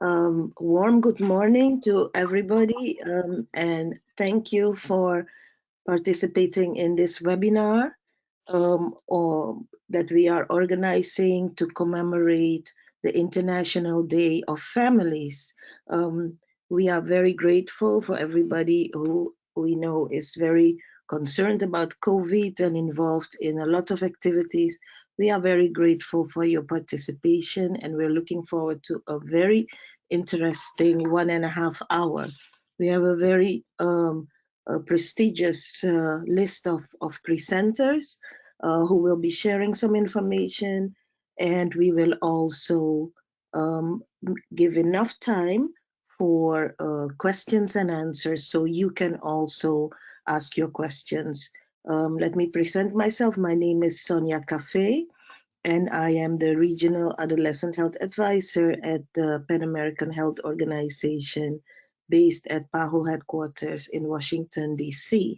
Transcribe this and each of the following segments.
Um, warm good morning to everybody um, and thank you for participating in this webinar um, or that we are organizing to commemorate the International Day of Families. Um, we are very grateful for everybody who we know is very concerned about COVID and involved in a lot of activities. We are very grateful for your participation and we're looking forward to a very interesting one and a half hour. We have a very um, a prestigious uh, list of, of presenters uh, who will be sharing some information and we will also um, give enough time for uh, questions and answers so you can also ask your questions. Um, let me present myself. My name is Sonia Caffe and I am the Regional Adolescent Health Advisor at the Pan American Health Organization based at PAHO headquarters in Washington, D.C.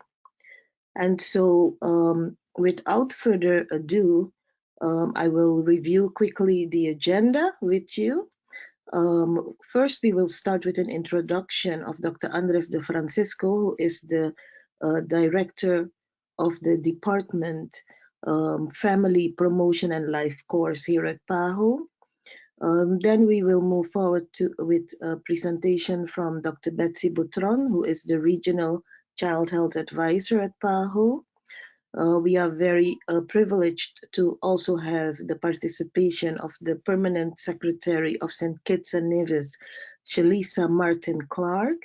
And so um, without further ado, um, I will review quickly the agenda with you. Um, first, we will start with an introduction of Dr. Andres de Francisco, who is the uh, director of the Department um, Family Promotion and Life course here at PAHO. Um, then we will move forward to with a presentation from Dr. Betsy Butron, who is the Regional Child Health Advisor at PAHO. Uh, we are very uh, privileged to also have the participation of the Permanent Secretary of St. Kitts and Nevis, Shalisa Martin Clark.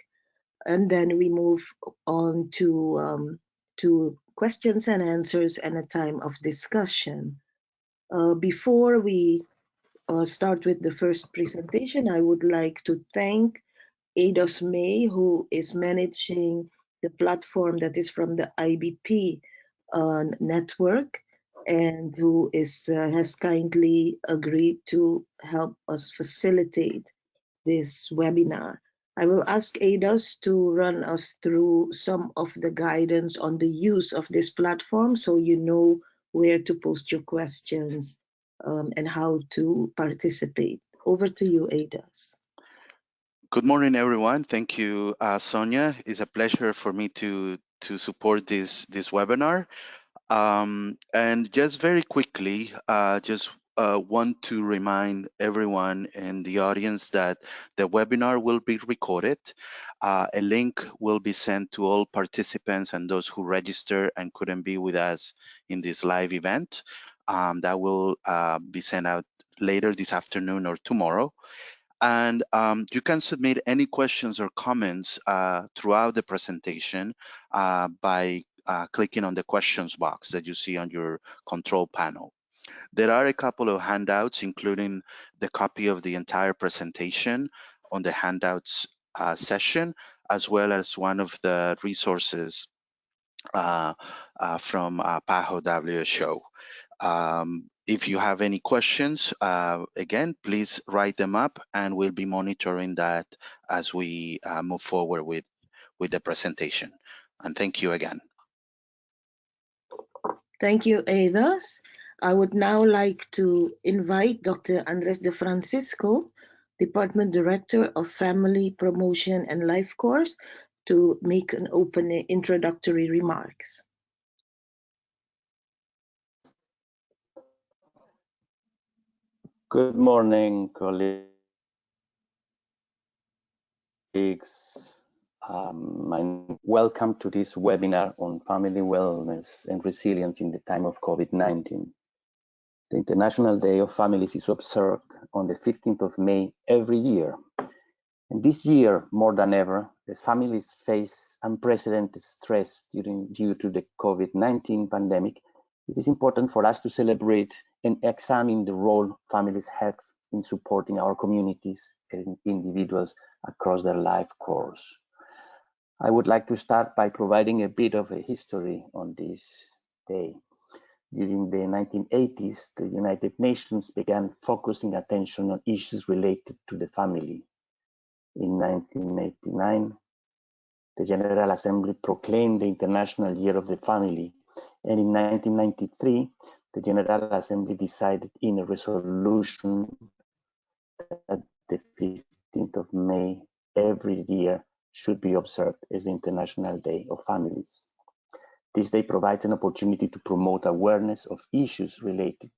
And then we move on to, um, to questions and answers and a time of discussion. Uh, before we uh, start with the first presentation, I would like to thank Ados May, who is managing the platform that is from the IBP uh, network and who is uh, has kindly agreed to help us facilitate this webinar. I will ask ADOS to run us through some of the guidance on the use of this platform so you know where to post your questions um, and how to participate. Over to you, ADOS. Good morning, everyone. Thank you, uh, Sonia. It's a pleasure for me to to support this this webinar. Um, and just very quickly, uh, just uh, want to remind everyone in the audience that the webinar will be recorded. Uh, a link will be sent to all participants and those who register and couldn't be with us in this live event. Um, that will uh, be sent out later this afternoon or tomorrow. And um, you can submit any questions or comments uh, throughout the presentation uh, by uh, clicking on the questions box that you see on your control panel. There are a couple of handouts, including the copy of the entire presentation on the handouts uh, session, as well as one of the resources uh, uh, from uh, PAHO WHO. Um, if you have any questions, uh, again, please write them up and we'll be monitoring that as we uh, move forward with, with the presentation. And thank you again. Thank you, Ados. I would now like to invite Dr. Andres de Francisco, Department Director of Family Promotion and Life Course, to make an open introductory remarks. Good morning, colleagues. Um, welcome to this webinar on family wellness and resilience in the time of COVID-19. The International Day of Families is observed on the 15th of May every year. And this year, more than ever, as families face unprecedented stress during, due to the COVID-19 pandemic, it is important for us to celebrate and examine the role families have in supporting our communities and individuals across their life course. I would like to start by providing a bit of a history on this day. During the 1980s, the United Nations began focusing attention on issues related to the family. In 1989, the General Assembly proclaimed the International Year of the Family, and in 1993, the General Assembly decided in a resolution that the 15th of May every year should be observed as the International Day of Families. This day provides an opportunity to promote awareness of issues related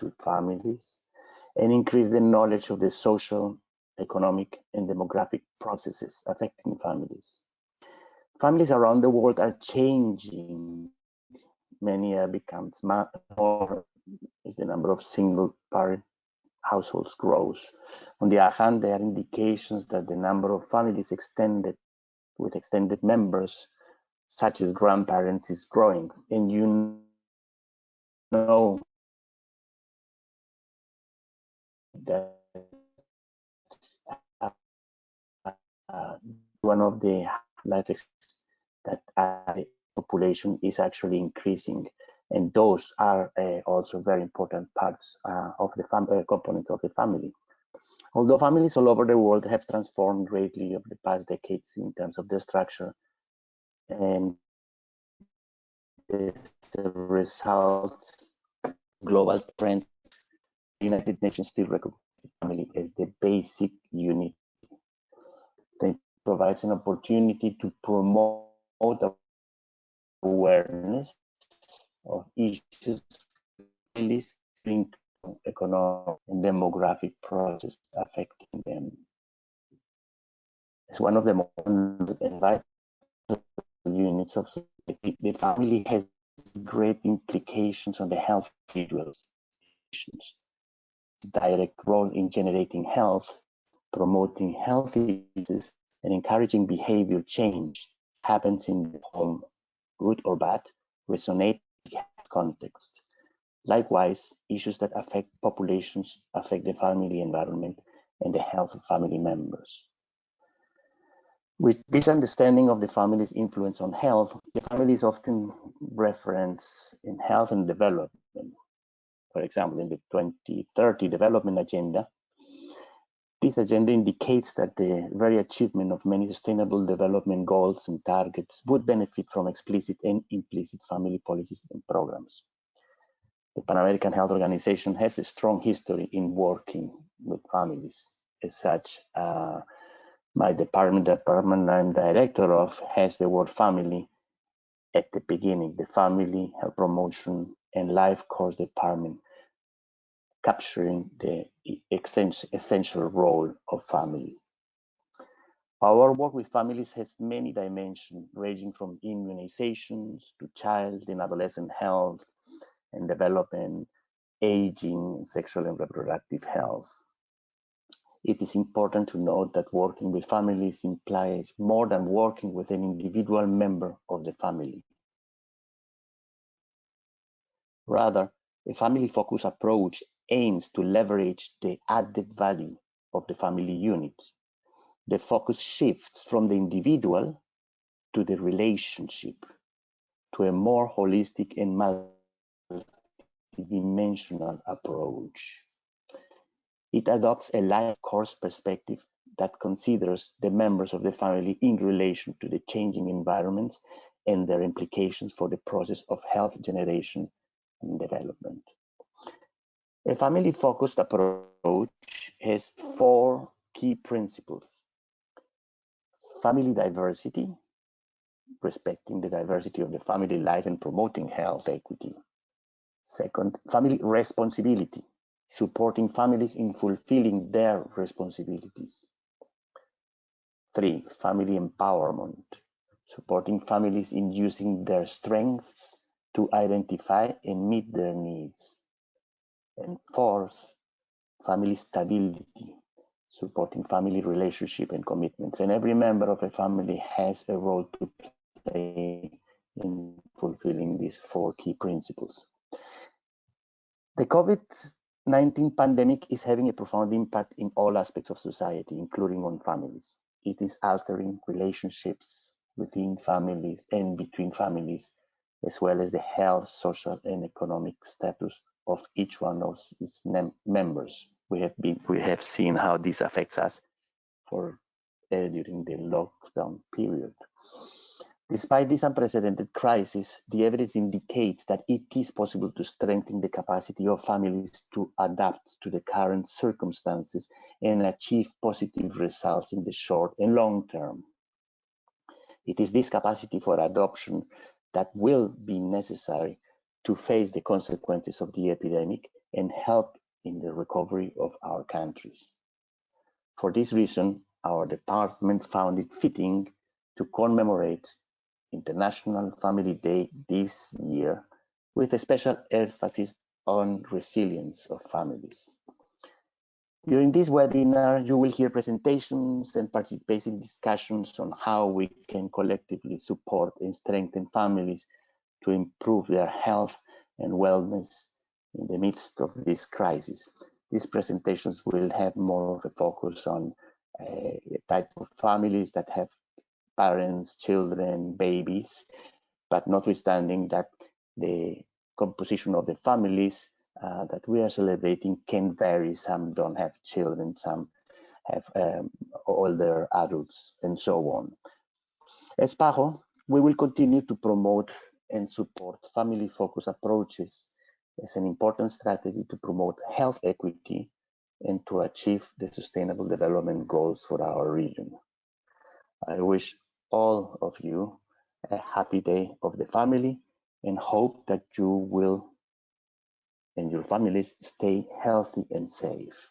to families and increase the knowledge of the social, economic, and demographic processes affecting families. Families around the world are changing. Many have become more as the number of single parent households grows. On the other hand, there are indications that the number of families extended with extended members, such as grandparents, is growing. And you know that uh, uh, one of the life that uh, population is actually increasing and those are uh, also very important parts uh, of the family uh, components of the family. Although families all over the world have transformed greatly over the past decades in terms of their structure, and a result, global trends, United Nations still recognize family as the basic unit that provides an opportunity to promote awareness of issues linked to economic and demographic processes affecting them. It's one of the most vital units of society. The family has great implications on the health individuals. Direct role in generating health, promoting healthy uses, and encouraging behavior change happens in the home, good or bad, resonate context. Likewise, issues that affect populations affect the family environment and the health of family members. With this understanding of the family's influence on health, the family is often referenced in health and development. For example, in the 2030 Development Agenda, this agenda indicates that the very achievement of many sustainable development goals and targets would benefit from explicit and implicit family policies and programs. The Pan American Health Organization has a strong history in working with families. As such, uh, my department, the department I'm director of, has the word family at the beginning, the Family Health Promotion and Life Course Department capturing the essential role of family. Our work with families has many dimensions, ranging from immunizations to child and adolescent health and development, aging, sexual and reproductive health. It is important to note that working with families implies more than working with an individual member of the family. Rather, a family-focused approach aims to leverage the added value of the family unit. The focus shifts from the individual to the relationship, to a more holistic and multidimensional approach. It adopts a life course perspective that considers the members of the family in relation to the changing environments and their implications for the process of health generation and development. A family-focused approach has four key principles. Family diversity, respecting the diversity of the family life and promoting health equity. Second, family responsibility, supporting families in fulfilling their responsibilities. Three, family empowerment, supporting families in using their strengths to identify and meet their needs. And fourth, family stability, supporting family relationship and commitments. And every member of a family has a role to play in fulfilling these four key principles. The COVID-19 pandemic is having a profound impact in all aspects of society, including on families. It is altering relationships within families and between families, as well as the health, social, and economic status of each one of its members. We have been we have seen how this affects us for uh, during the lockdown period. Despite this unprecedented crisis, the evidence indicates that it is possible to strengthen the capacity of families to adapt to the current circumstances and achieve positive results in the short and long term. It is this capacity for adoption that will be necessary to face the consequences of the epidemic and help in the recovery of our countries. For this reason, our department found it fitting to commemorate International Family Day this year with a special emphasis on resilience of families. During this webinar, you will hear presentations and participate in discussions on how we can collectively support and strengthen families to improve their health and wellness in the midst of this crisis. These presentations will have more of a focus on uh, type of families that have parents, children, babies, but notwithstanding that the composition of the families uh, that we are celebrating can vary. Some don't have children, some have um, older adults, and so on. As PAHO, we will continue to promote and support family-focused approaches as an important strategy to promote health equity and to achieve the sustainable development goals for our region. I wish all of you a happy day of the family and hope that you will and your families stay healthy and safe.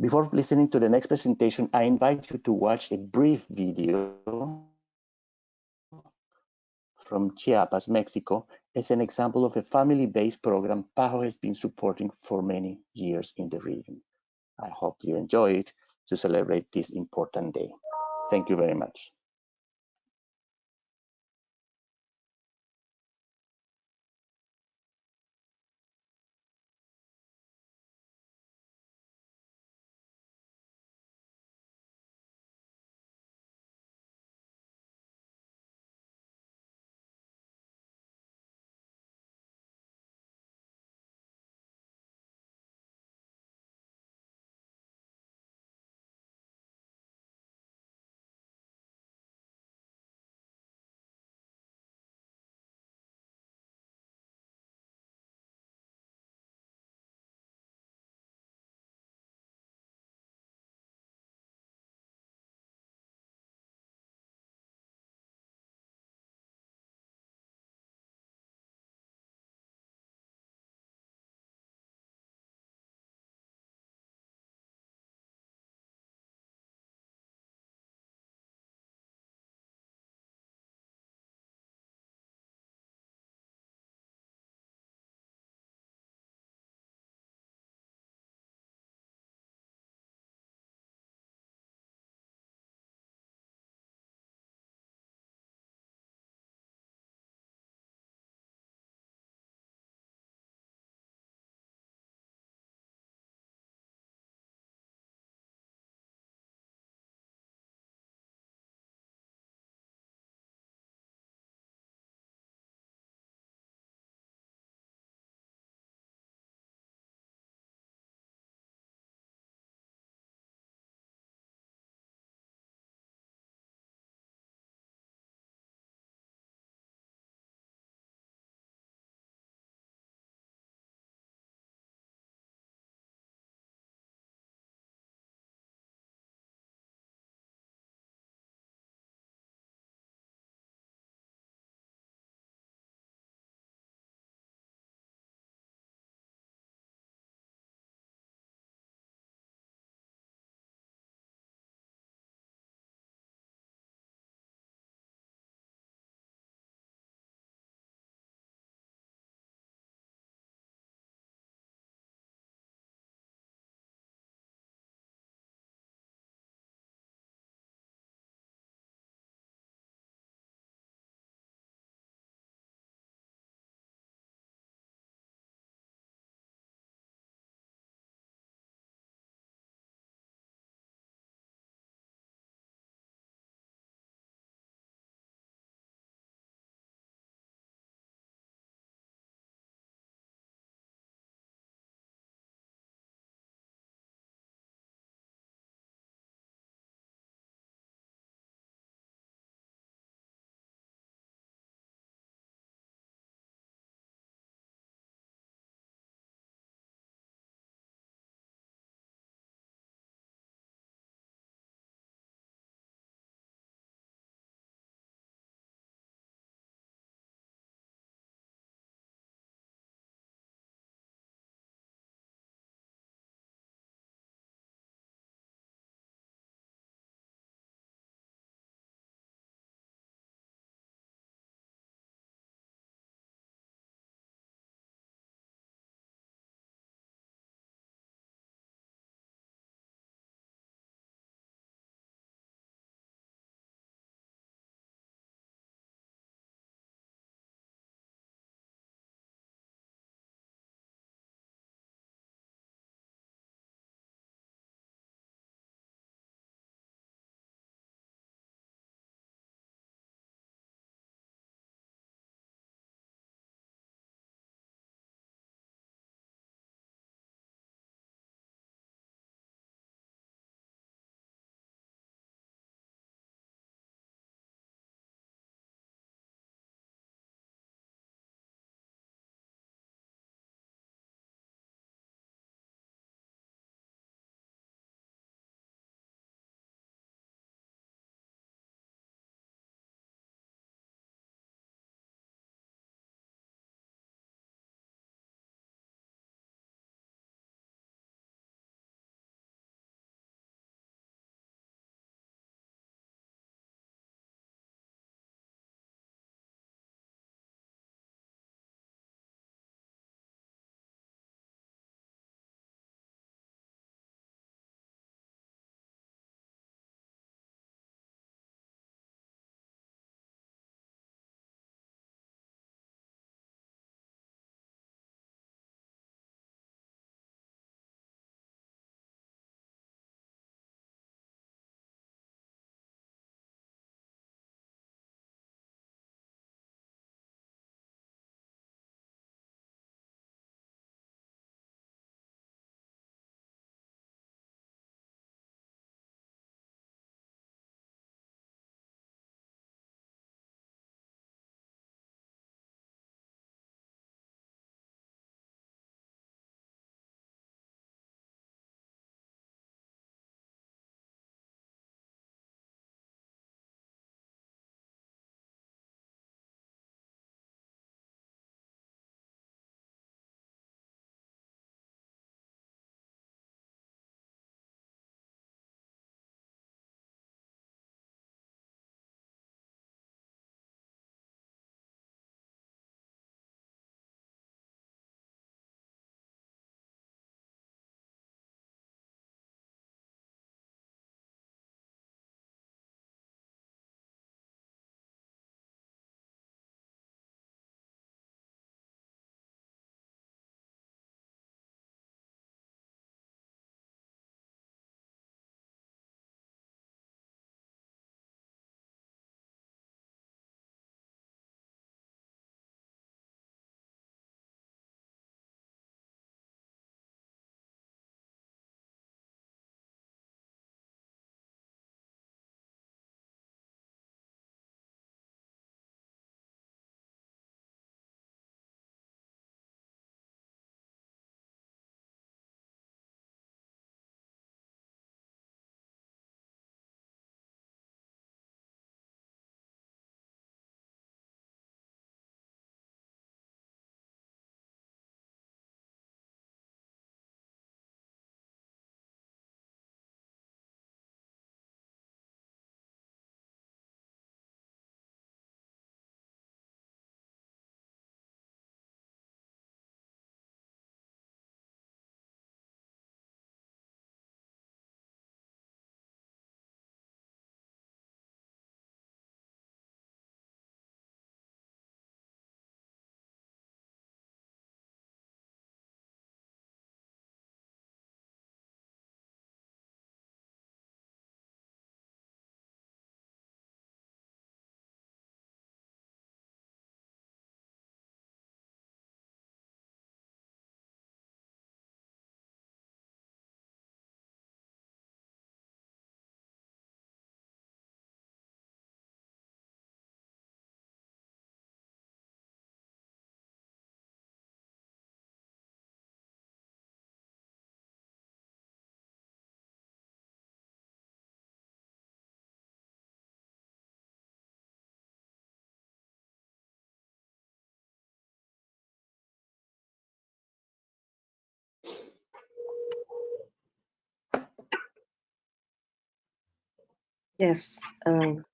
Before listening to the next presentation, I invite you to watch a brief video from Chiapas, Mexico, as an example of a family-based program PAHO has been supporting for many years in the region. I hope you enjoy it to celebrate this important day. Thank you very much. Yes. Um,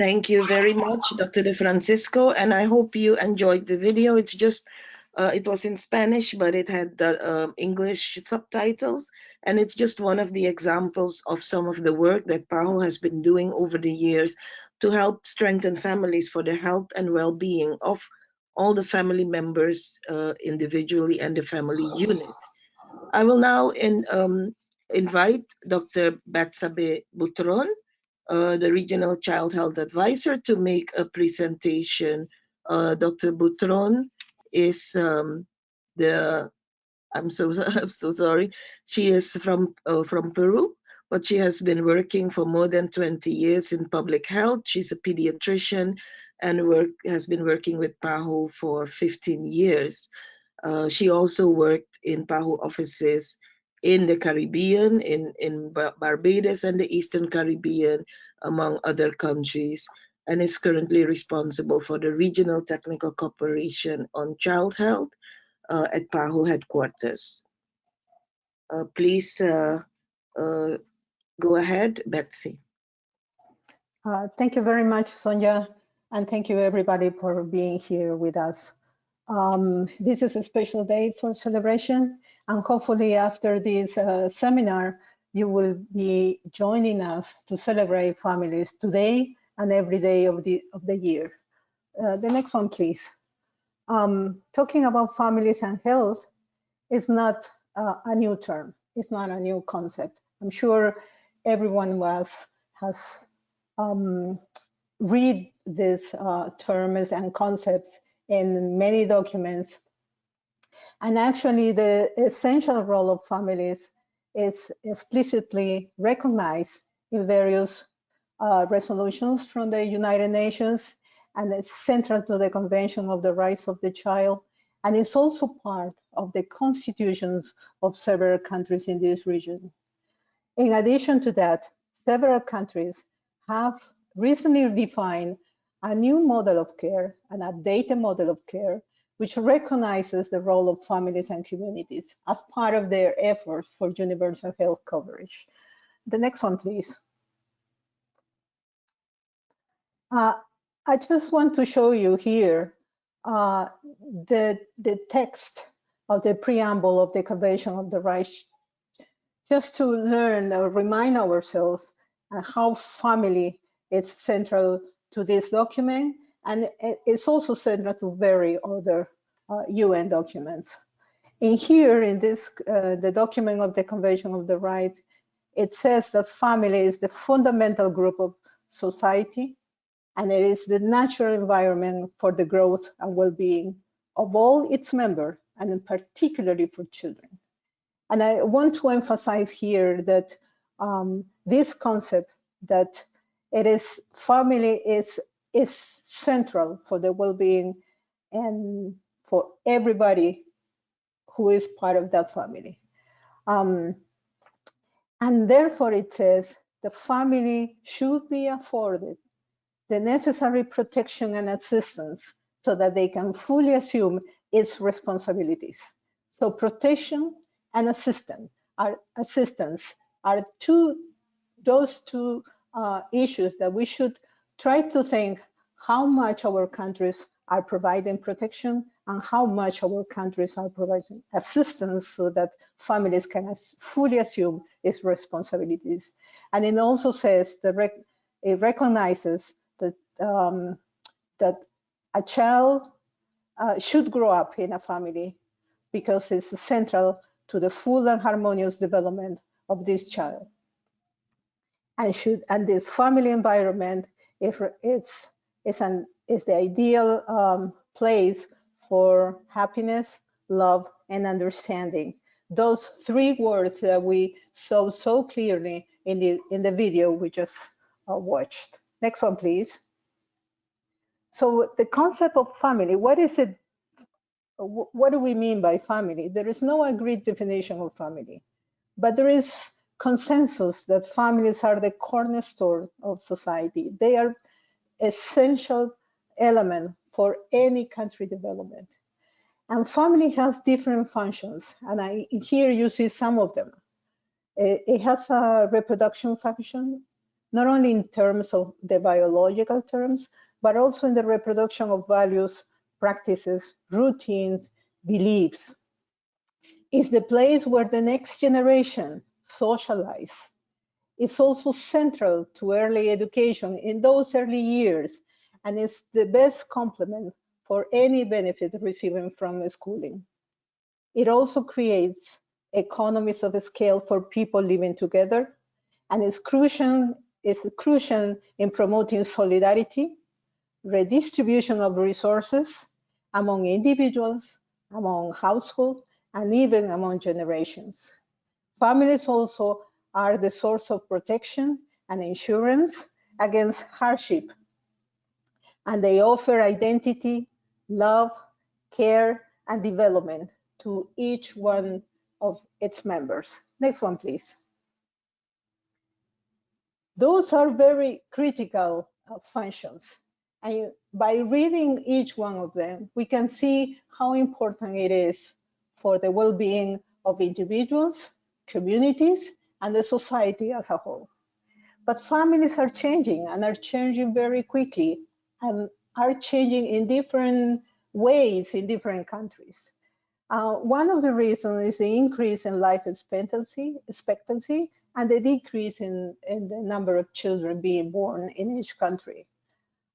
thank you very much, Dr. De Francisco, and I hope you enjoyed the video. It's just, uh, it was in Spanish, but it had the uh, English subtitles, and it's just one of the examples of some of the work that PAHO has been doing over the years to help strengthen families for the health and well-being of all the family members uh, individually and the family unit. I will now in, um, invite Dr. Betzabe Butron, uh, the Regional Child Health Advisor, to make a presentation. Uh, Dr. Butron is um, the, I'm so, I'm so sorry, she is from, uh, from Peru, but she has been working for more than 20 years in public health. She's a pediatrician and work, has been working with PAHO for 15 years. Uh, she also worked in PAHO offices in the Caribbean, in, in Barbados and the Eastern Caribbean, among other countries, and is currently responsible for the Regional Technical Cooperation on Child Health uh, at PAHO headquarters. Uh, please uh, uh, go ahead, Betsy. Uh, thank you very much, Sonia, and thank you everybody for being here with us. Um, this is a special day for celebration, and hopefully after this uh, seminar, you will be joining us to celebrate families today and every day of the, of the year. Uh, the next one, please. Um, talking about families and health is not uh, a new term. It's not a new concept. I'm sure everyone was has um, read these uh, terms and concepts in many documents. And actually the essential role of families is explicitly recognized in various uh, resolutions from the United Nations and it's central to the Convention of the Rights of the Child. And it's also part of the constitutions of several countries in this region. In addition to that, several countries have recently defined a new model of care, an updated model of care, which recognizes the role of families and communities as part of their efforts for universal health coverage. The next one, please. Uh, I just want to show you here uh, the, the text of the preamble of the Convention of the Rights, just to learn or remind ourselves how family is central to this document, and it's also central to very other uh, UN documents. In here, in this, uh, the document of the Convention of the Rights, it says that family is the fundamental group of society, and it is the natural environment for the growth and well-being of all its members, and particularly for children. And I want to emphasize here that um, this concept that it is family is is central for the well-being and for everybody who is part of that family. Um, and therefore it says the family should be afforded the necessary protection and assistance so that they can fully assume its responsibilities. So protection and assistance are assistance are two those two uh, issues that we should try to think how much our countries are providing protection and how much our countries are providing assistance so that families can fully assume its responsibilities. And it also says that rec it recognizes that um, that a child uh, should grow up in a family because it's central to the full and harmonious development of this child and should and this family environment if it's is an is the ideal um, place for happiness love and understanding. Those three words that we saw so clearly in the in the video we just uh, watched. Next one please. So the concept of family what is it what do we mean by family? There is no agreed definition of family but there is consensus that families are the cornerstone of society. They are essential element for any country development. And family has different functions, and I here you see some of them. Eh, it has a reproduction function, not only in terms of the biological terms, but also in the reproduction of values, practices, routines, beliefs. It's the place where the next generation socialize. It's also central to early education in those early years, and it's the best complement for any benefit receiving from schooling. It also creates economies of scale for people living together, and it's crucial, it's crucial in promoting solidarity, redistribution of resources among individuals, among households, and even among generations. Families also are the source of protection and insurance against hardship, and they offer identity, love, care, and development to each one of its members. Next one, please. Those are very critical uh, functions. And by reading each one of them, we can see how important it is for the well-being of individuals, communities, and the society as a whole. But families are changing and are changing very quickly and are changing in different ways in different countries. Uh, one of the reasons is the increase in life expectancy, expectancy and the decrease in, in the number of children being born in each country.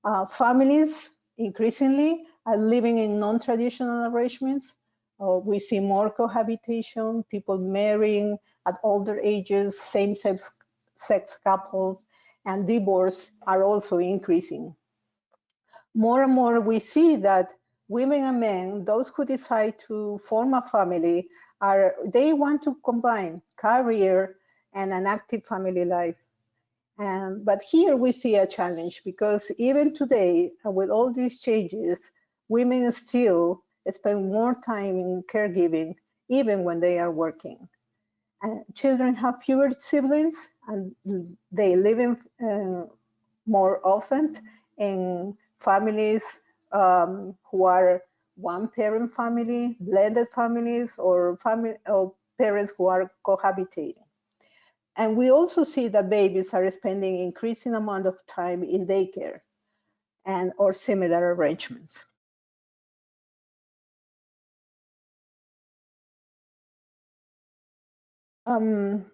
Uh, families increasingly are living in non-traditional arrangements. Uh, we see more cohabitation, people marrying at older ages, same-sex sex couples, and divorce are also increasing. More and more we see that women and men, those who decide to form a family, are they want to combine career and an active family life. But here we see a challenge because even today, uh, with all these changes, women still spend more time in caregiving, even when they are working. Uh, children have fewer siblings and they live in, uh, more often in families um, who are one parent family, blended families, or family or parents who are cohabitating. And we also see that babies are spending increasing amount of time in daycare and or similar arrangements. Um,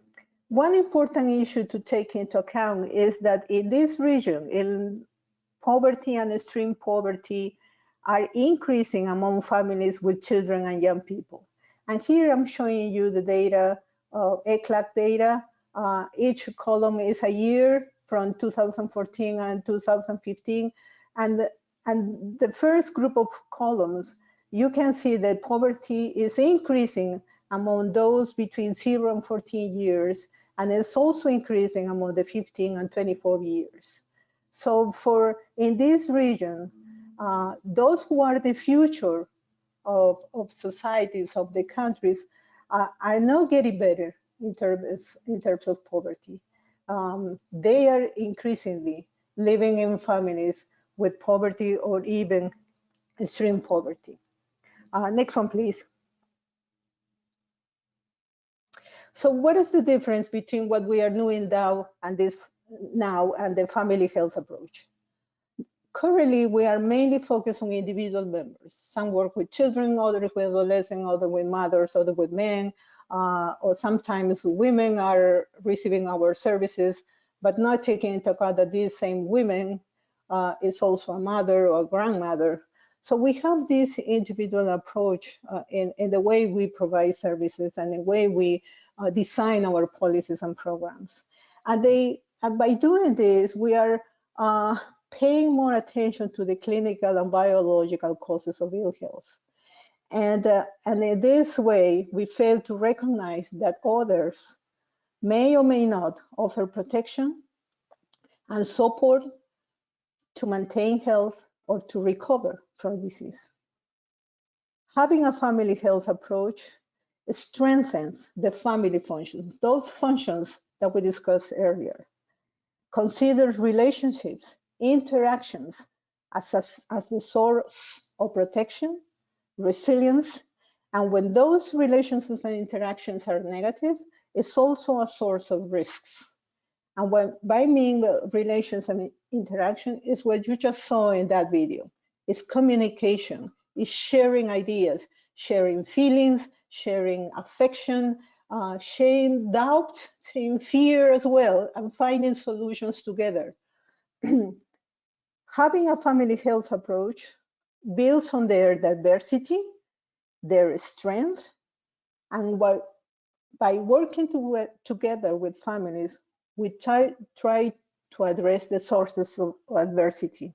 one important issue to take into account is that in this region, in poverty and extreme poverty are increasing among families with children and young people. And here I'm showing you the data, uh, ECLAC data. Uh, each column is a year from 2014 and 2015. And, and the first group of columns, you can see that poverty is increasing among those between 0 and 14 years, and it's also increasing among the 15 and 24 years. So for in this region, uh, those who are the future of, of societies, of the countries, uh, are not getting better in terms, in terms of poverty. Um, they are increasingly living in families with poverty or even extreme poverty. Uh, next one, please. So what is the difference between what we are doing now and this now and the family health approach? Currently, we are mainly focused on individual members. Some work with children, others with adolescents, others with mothers, others with men, uh, or sometimes women are receiving our services, but not taking into account that these same women uh, is also a mother or a grandmother. So we have this individual approach uh, in, in the way we provide services and the way we uh, design our policies and programs. And, they, and by doing this, we are uh, paying more attention to the clinical and biological causes of ill health. And, uh, and in this way, we fail to recognize that others may or may not offer protection and support to maintain health or to recover from disease. Having a family health approach strengthens the family functions, those functions that we discussed earlier. Consider relationships interactions as, as the source of protection, resilience, and when those relationships and interactions are negative, it's also a source of risks. And when, by mean relations and interaction is what you just saw in that video. It's communication, it's sharing ideas, sharing feelings, sharing affection, uh, sharing doubt, sharing fear as well, and finding solutions together. Having a family health approach builds on their diversity, their strength, and by working to, together with families, we try, try to address the sources of adversity.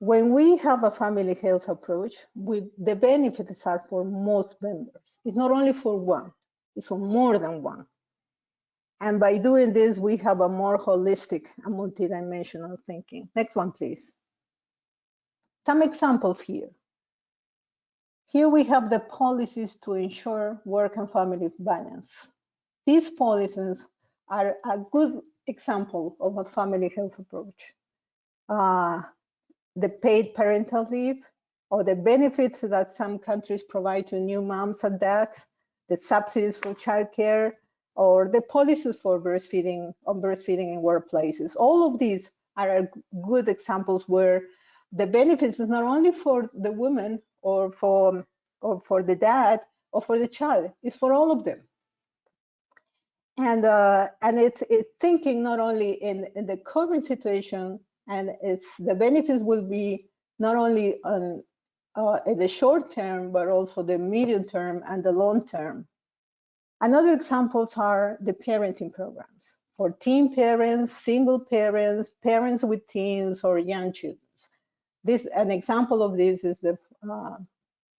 When we have a family health approach, we, the benefits are for most members. It's not only for one, it's for more than one. And by doing this, we have a more holistic and multidimensional thinking. Next one, please. Some examples here. Here we have the policies to ensure work and family balance. These policies are a good example of a family health approach. Uh, the paid parental leave or the benefits that some countries provide to new moms and dads, the subsidies for childcare, or the policies for breastfeeding on breastfeeding in workplaces. All of these are good examples where the benefits is not only for the woman or for or for the dad or for the child, it's for all of them and uh, and it's it's thinking not only in, in the current situation and it's the benefits will be not only on uh, in the short term but also the medium term and the long term. Another examples are the parenting programs for teen parents, single parents, parents with teens or young children. This an example of this is the uh,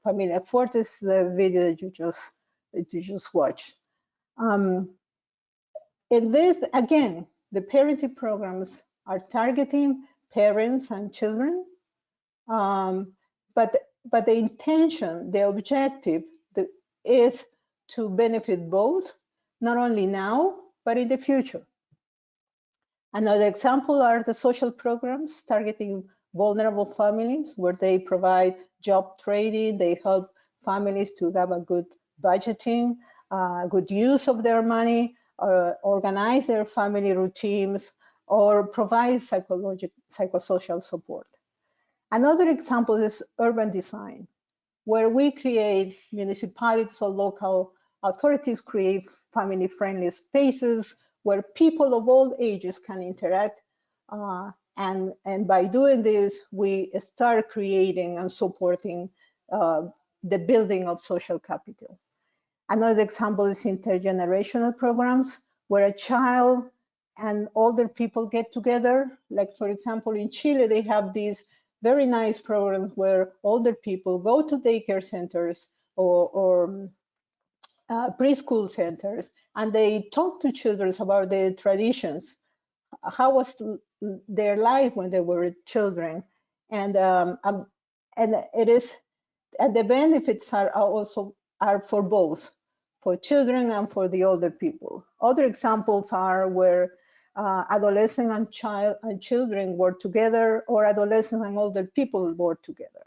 Familias Fuertes, the video that you just that you just watched. Um, in this, again, the parenting programs are targeting parents and children, um, but, but the intention, the objective the, is to benefit both, not only now, but in the future. Another example are the social programs targeting vulnerable families where they provide job training, they help families to have a good budgeting, uh, good use of their money, uh, organize their family routines, or provide psychological, psychosocial support. Another example is urban design, where we create municipalities or local authorities create family-friendly spaces where people of all ages can interact. Uh, and, and by doing this, we start creating and supporting uh, the building of social capital. Another example is intergenerational programs where a child and older people get together. Like for example, in Chile, they have these very nice programs where older people go to daycare centers or, or uh, preschool centers and they talk to children about their traditions. How was their life when they were children? And um, um, and it is and the benefits are also are for both for children and for the older people. Other examples are where uh, adolescent and child and children work together or adolescent and older people work together.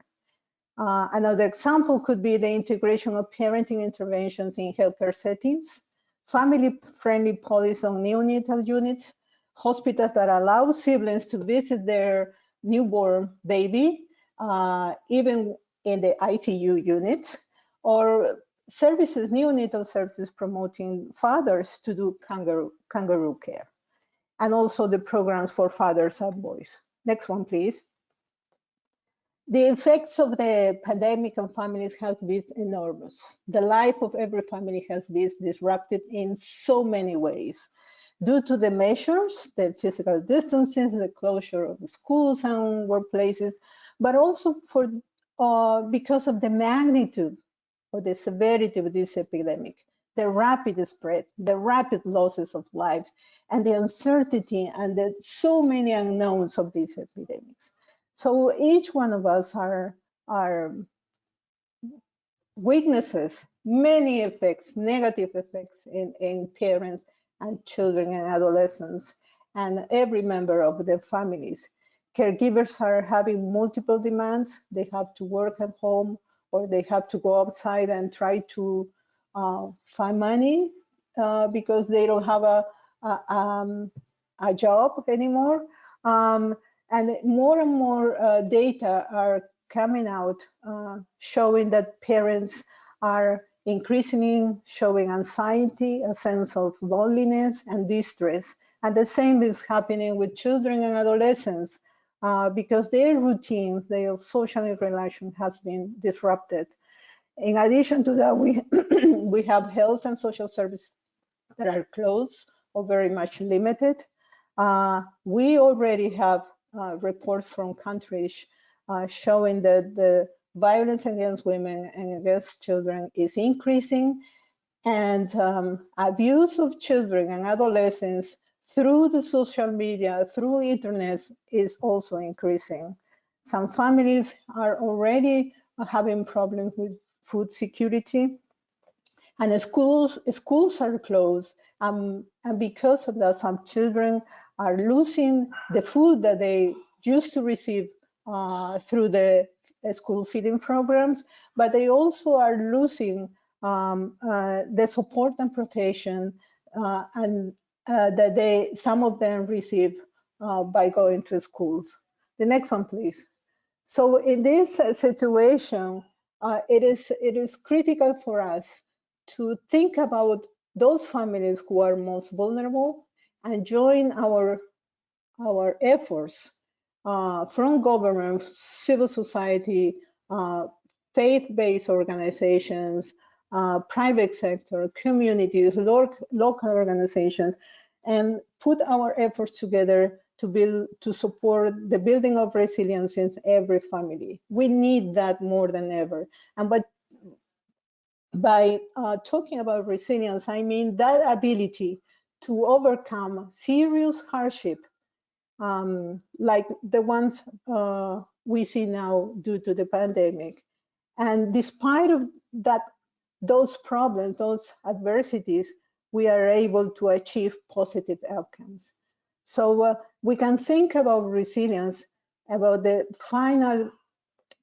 Uh, another example could be the integration of parenting interventions in healthcare settings, family-friendly policies on neonatal units, hospitals that allow siblings to visit their newborn baby, uh, even in the ICU unit, or services, neonatal services promoting fathers to do kangaroo, kangaroo care, and also the programs for fathers and boys. Next one, please. The effects of the pandemic on families has been enormous. The life of every family has been disrupted in so many ways due to the measures, the physical distancing, the closure of schools and workplaces, but also for uh, because of the magnitude or the severity of this epidemic, the rapid spread, the rapid losses of lives, and the uncertainty and the so many unknowns of these epidemics. So each one of us are, are weaknesses, many effects, negative effects in, in parents and children and adolescents and every member of their families. Caregivers are having multiple demands. They have to work at home or they have to go outside and try to uh, find money uh, because they don't have a, a, um, a job anymore. Um, and more and more uh, data are coming out uh, showing that parents are increasingly showing anxiety, a sense of loneliness and distress. And the same is happening with children and adolescents uh, because their routines, their social interaction has been disrupted. In addition to that, we, we have health and social services that are closed or very much limited. Uh, we already have uh, reports from countries uh, showing that the violence against women and against children is increasing and um, abuse of children and adolescents through the social media, through internet is also increasing. Some families are already having problems with food security and schools schools are closed um, and because of that some children are losing the food that they used to receive uh, through the school feeding programs, but they also are losing um, uh, the support and protection uh, and uh, that they some of them receive uh, by going to schools. The next one, please. So in this situation, uh, it is it is critical for us to think about those families who are most vulnerable and join our our efforts uh, from government, civil society, uh, faith-based organizations, uh, private sector, communities, lo local organizations, and put our efforts together to build to support the building of resilience in every family. We need that more than ever. And but by uh, talking about resilience, I mean that ability to overcome serious hardship um, like the ones uh, we see now due to the pandemic. And despite of that, those problems, those adversities, we are able to achieve positive outcomes. So uh, we can think about resilience, about the final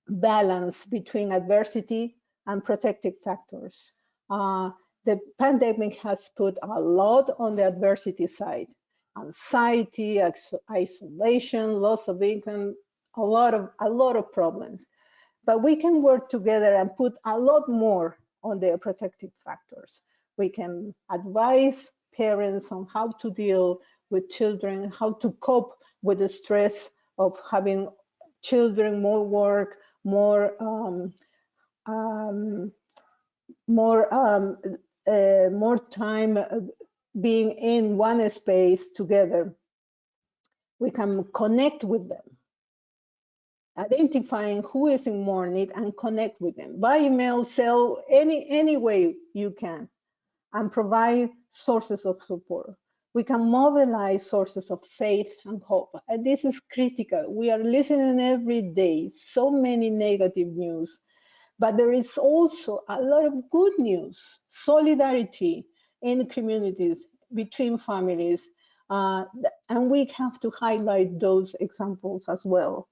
balance between adversity and protective factors. Uh, the pandemic has put a lot on the adversity side, anxiety, isolation, loss of income, a lot of a lot of problems. But we can work together and put a lot more on the protective factors. We can advise parents on how to deal with children, how to cope with the stress of having children, more work, more um, um, more um, uh, more time uh, being in one space together, we can connect with them, identifying who is in more need and connect with them. By email, cell, any, any way you can, and provide sources of support. We can mobilize sources of faith and hope. And this is critical. We are listening every day, so many negative news, but there is also a lot of good news, solidarity, in communities, between families. Uh, and we have to highlight those examples as well.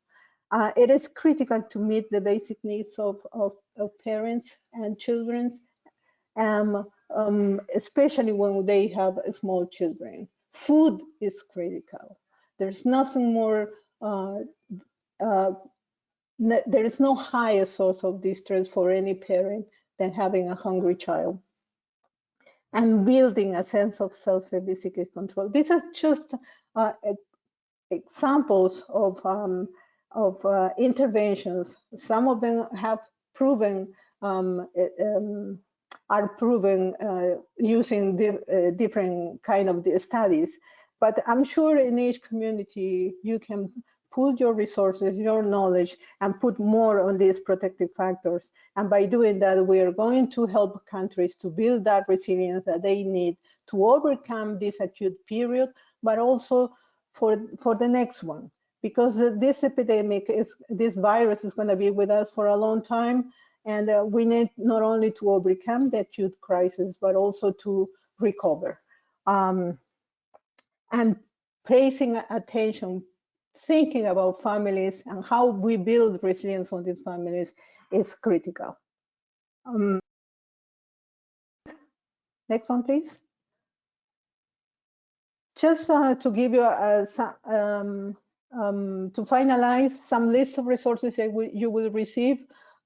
Uh, it is critical to meet the basic needs of, of, of parents and children, um, um, especially when they have small children. Food is critical. There's nothing more, uh, uh there is no higher source of distress for any parent than having a hungry child and building a sense of self-efficacy control. These are just uh, examples of, um, of uh, interventions. Some of them have proven, um, um, are proven uh, using di uh, different kind of studies. But I'm sure in each community you can pool your resources, your knowledge, and put more on these protective factors. And by doing that, we are going to help countries to build that resilience that they need to overcome this acute period, but also for, for the next one. Because this epidemic is, this virus is going to be with us for a long time. And uh, we need not only to overcome the acute crisis, but also to recover. Um, and placing attention thinking about families and how we build resilience on these families is critical. Um, next one, please. just uh, to give you a, um, um, to finalize some list of resources that you will receive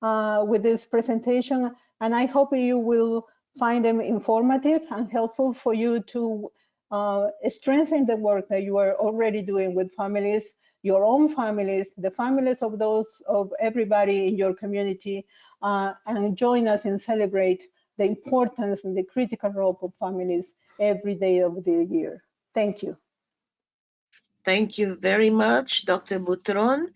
uh, with this presentation, and I hope you will find them informative and helpful for you to uh, strengthen the work that you are already doing with families, your own families, the families of those of everybody in your community, uh, and join us and celebrate the importance and the critical role of families every day of the year. Thank you. Thank you very much, Dr. Butron.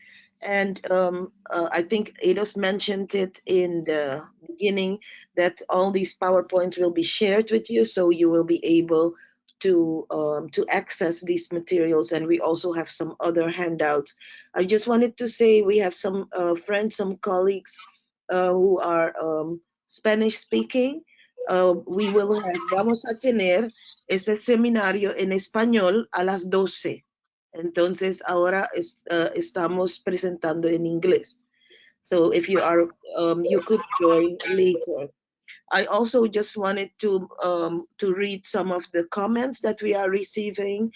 And um, uh, I think Ados mentioned it in the beginning that all these PowerPoints will be shared with you, so you will be able to um, to access these materials. And we also have some other handouts. I just wanted to say we have some uh, friends, some colleagues uh, who are um, Spanish speaking. Uh, we will have, vamos a tener este seminario en español a las 12. Entonces ahora es, uh, estamos presentando en inglés. So if you are, um, you could join later. I also just wanted to um, to read some of the comments that we are receiving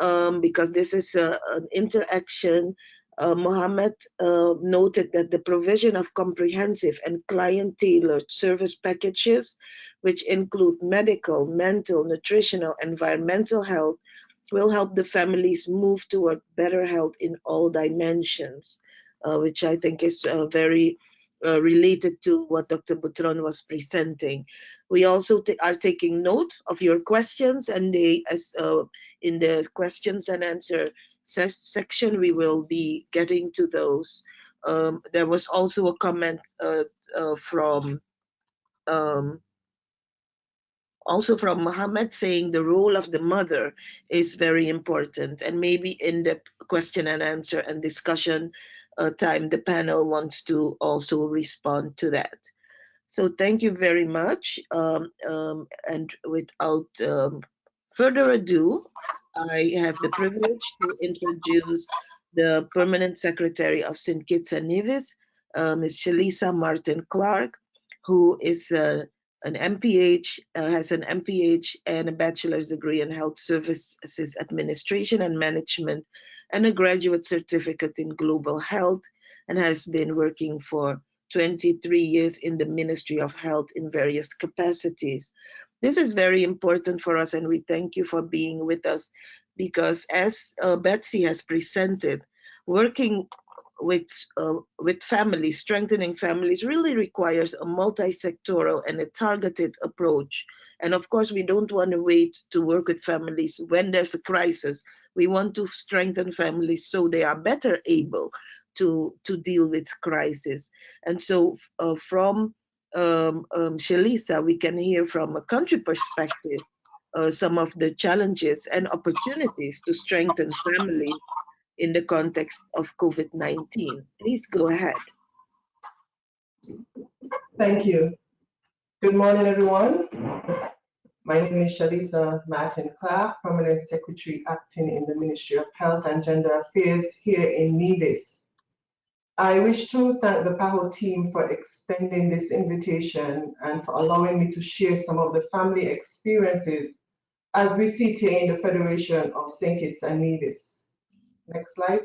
um, because this is a, an interaction. Uh, Mohammed uh, noted that the provision of comprehensive and client-tailored service packages, which include medical, mental, nutritional, environmental health, will help the families move toward better health in all dimensions, uh, which I think is uh, very uh, related to what Dr. Butron was presenting. We also are taking note of your questions and they, as uh, in the questions and answer se section, we will be getting to those. Um, there was also a comment uh, uh, from um, also from Muhammad saying the role of the mother is very important and maybe in the question and answer and discussion uh, time the panel wants to also respond to that. So thank you very much um, um, and without um, further ado I have the privilege to introduce the permanent secretary of St. Kitts and Nevis, uh, Ms. Shalisa Martin Clark, who is uh, an MPH, uh, has an MPH and a bachelor's degree in health services administration and management, and a graduate certificate in global health, and has been working for 23 years in the Ministry of Health in various capacities. This is very important for us, and we thank you for being with us because, as uh, Betsy has presented, working with uh, with families, strengthening families really requires a multi-sectoral and a targeted approach. And of course, we don't want to wait to work with families when there's a crisis. We want to strengthen families so they are better able to to deal with crisis. And so, uh, from um, um, Shalisa, we can hear from a country perspective uh, some of the challenges and opportunities to strengthen families in the context of COVID-19. Please go ahead. Thank you. Good morning, everyone. My name is Shalisa Martin Clark, Permanent Secretary acting in the Ministry of Health and Gender Affairs here in Nevis. I wish to thank the PAHO team for extending this invitation and for allowing me to share some of the family experiences as we sit here in the Federation of St. Kitts and Nevis. Next slide.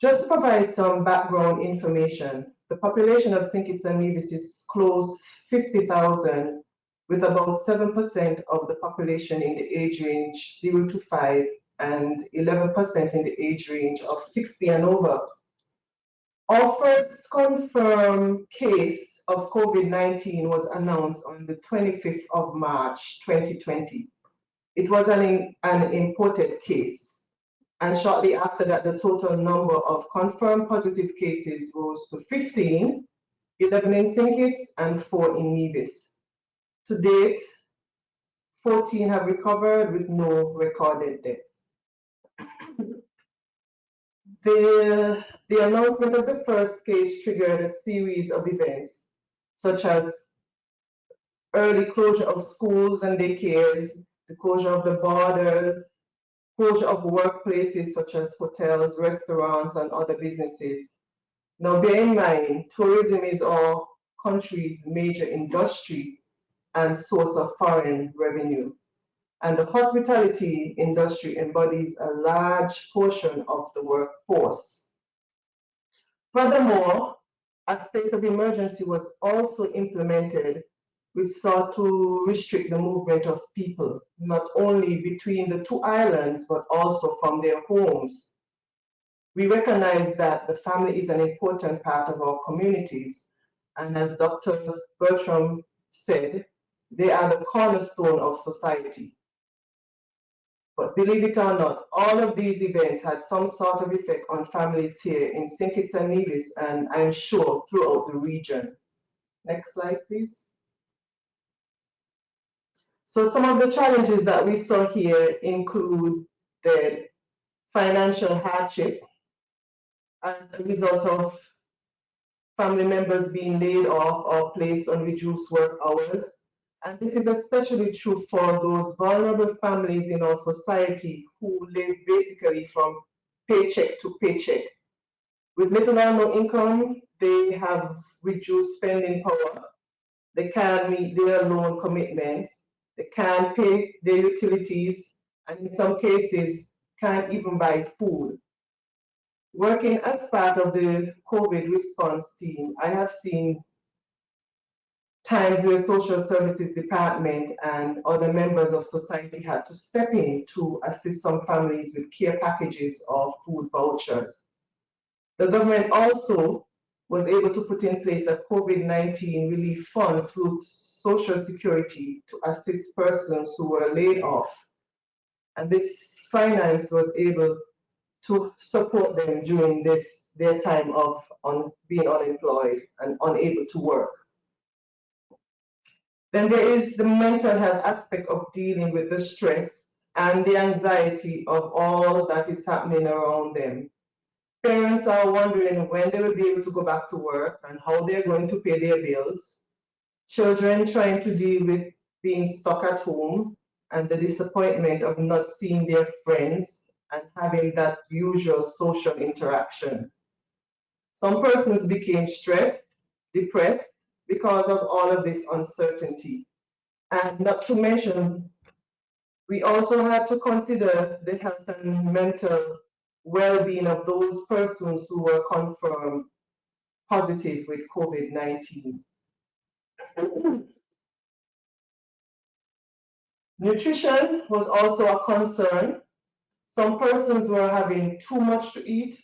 Just to provide some background information, the population of St. Kitts and Nevis is close 50,000 with about 7% of the population in the age range 0 to 5 and 11% in the age range of 60 and over. Our first confirmed case of COVID-19 was announced on the 25th of March 2020. It was an, an imported case. And shortly after that, the total number of confirmed positive cases rose to 15, 11 in St. And 4 in Nevis. To date, 14 have recovered with no recorded deaths. the, the announcement of the first case triggered a series of events, such as early closure of schools and daycares, the closure of the borders, closure of workplaces such as hotels, restaurants, and other businesses. Now, bear in mind, tourism is our country's major industry, and source of foreign revenue. And the hospitality industry embodies a large portion of the workforce. Furthermore, a state of emergency was also implemented which sought to restrict the movement of people, not only between the two islands, but also from their homes. We recognize that the family is an important part of our communities, and as Dr. Bertram said, they are the cornerstone of society. But believe it or not, all of these events had some sort of effect on families here in St. Kitts and Nevis, and I'm sure throughout the region. Next slide, please. So some of the challenges that we saw here include the financial hardship as a result of family members being laid off or placed on reduced work hours, and this is especially true for those vulnerable families in our society who live basically from paycheck to paycheck. With little or no income, they have reduced spending power. They can't meet their loan commitments. They can't pay their utilities, and in some cases, can't even buy food. Working as part of the COVID response team, I have seen times where social services department and other members of society had to step in to assist some families with care packages or food vouchers. The government also was able to put in place a COVID-19 relief fund through Social Security to assist persons who were laid off. And this finance was able to support them during this their time of on being unemployed and unable to work. Then there is the mental health aspect of dealing with the stress and the anxiety of all that is happening around them. Parents are wondering when they will be able to go back to work and how they're going to pay their bills. Children trying to deal with being stuck at home and the disappointment of not seeing their friends and having that usual social interaction. Some persons became stressed, depressed, because of all of this uncertainty. And not to mention, we also have to consider the health and mental well-being of those persons who were confirmed positive with COVID-19. Nutrition was also a concern. Some persons were having too much to eat,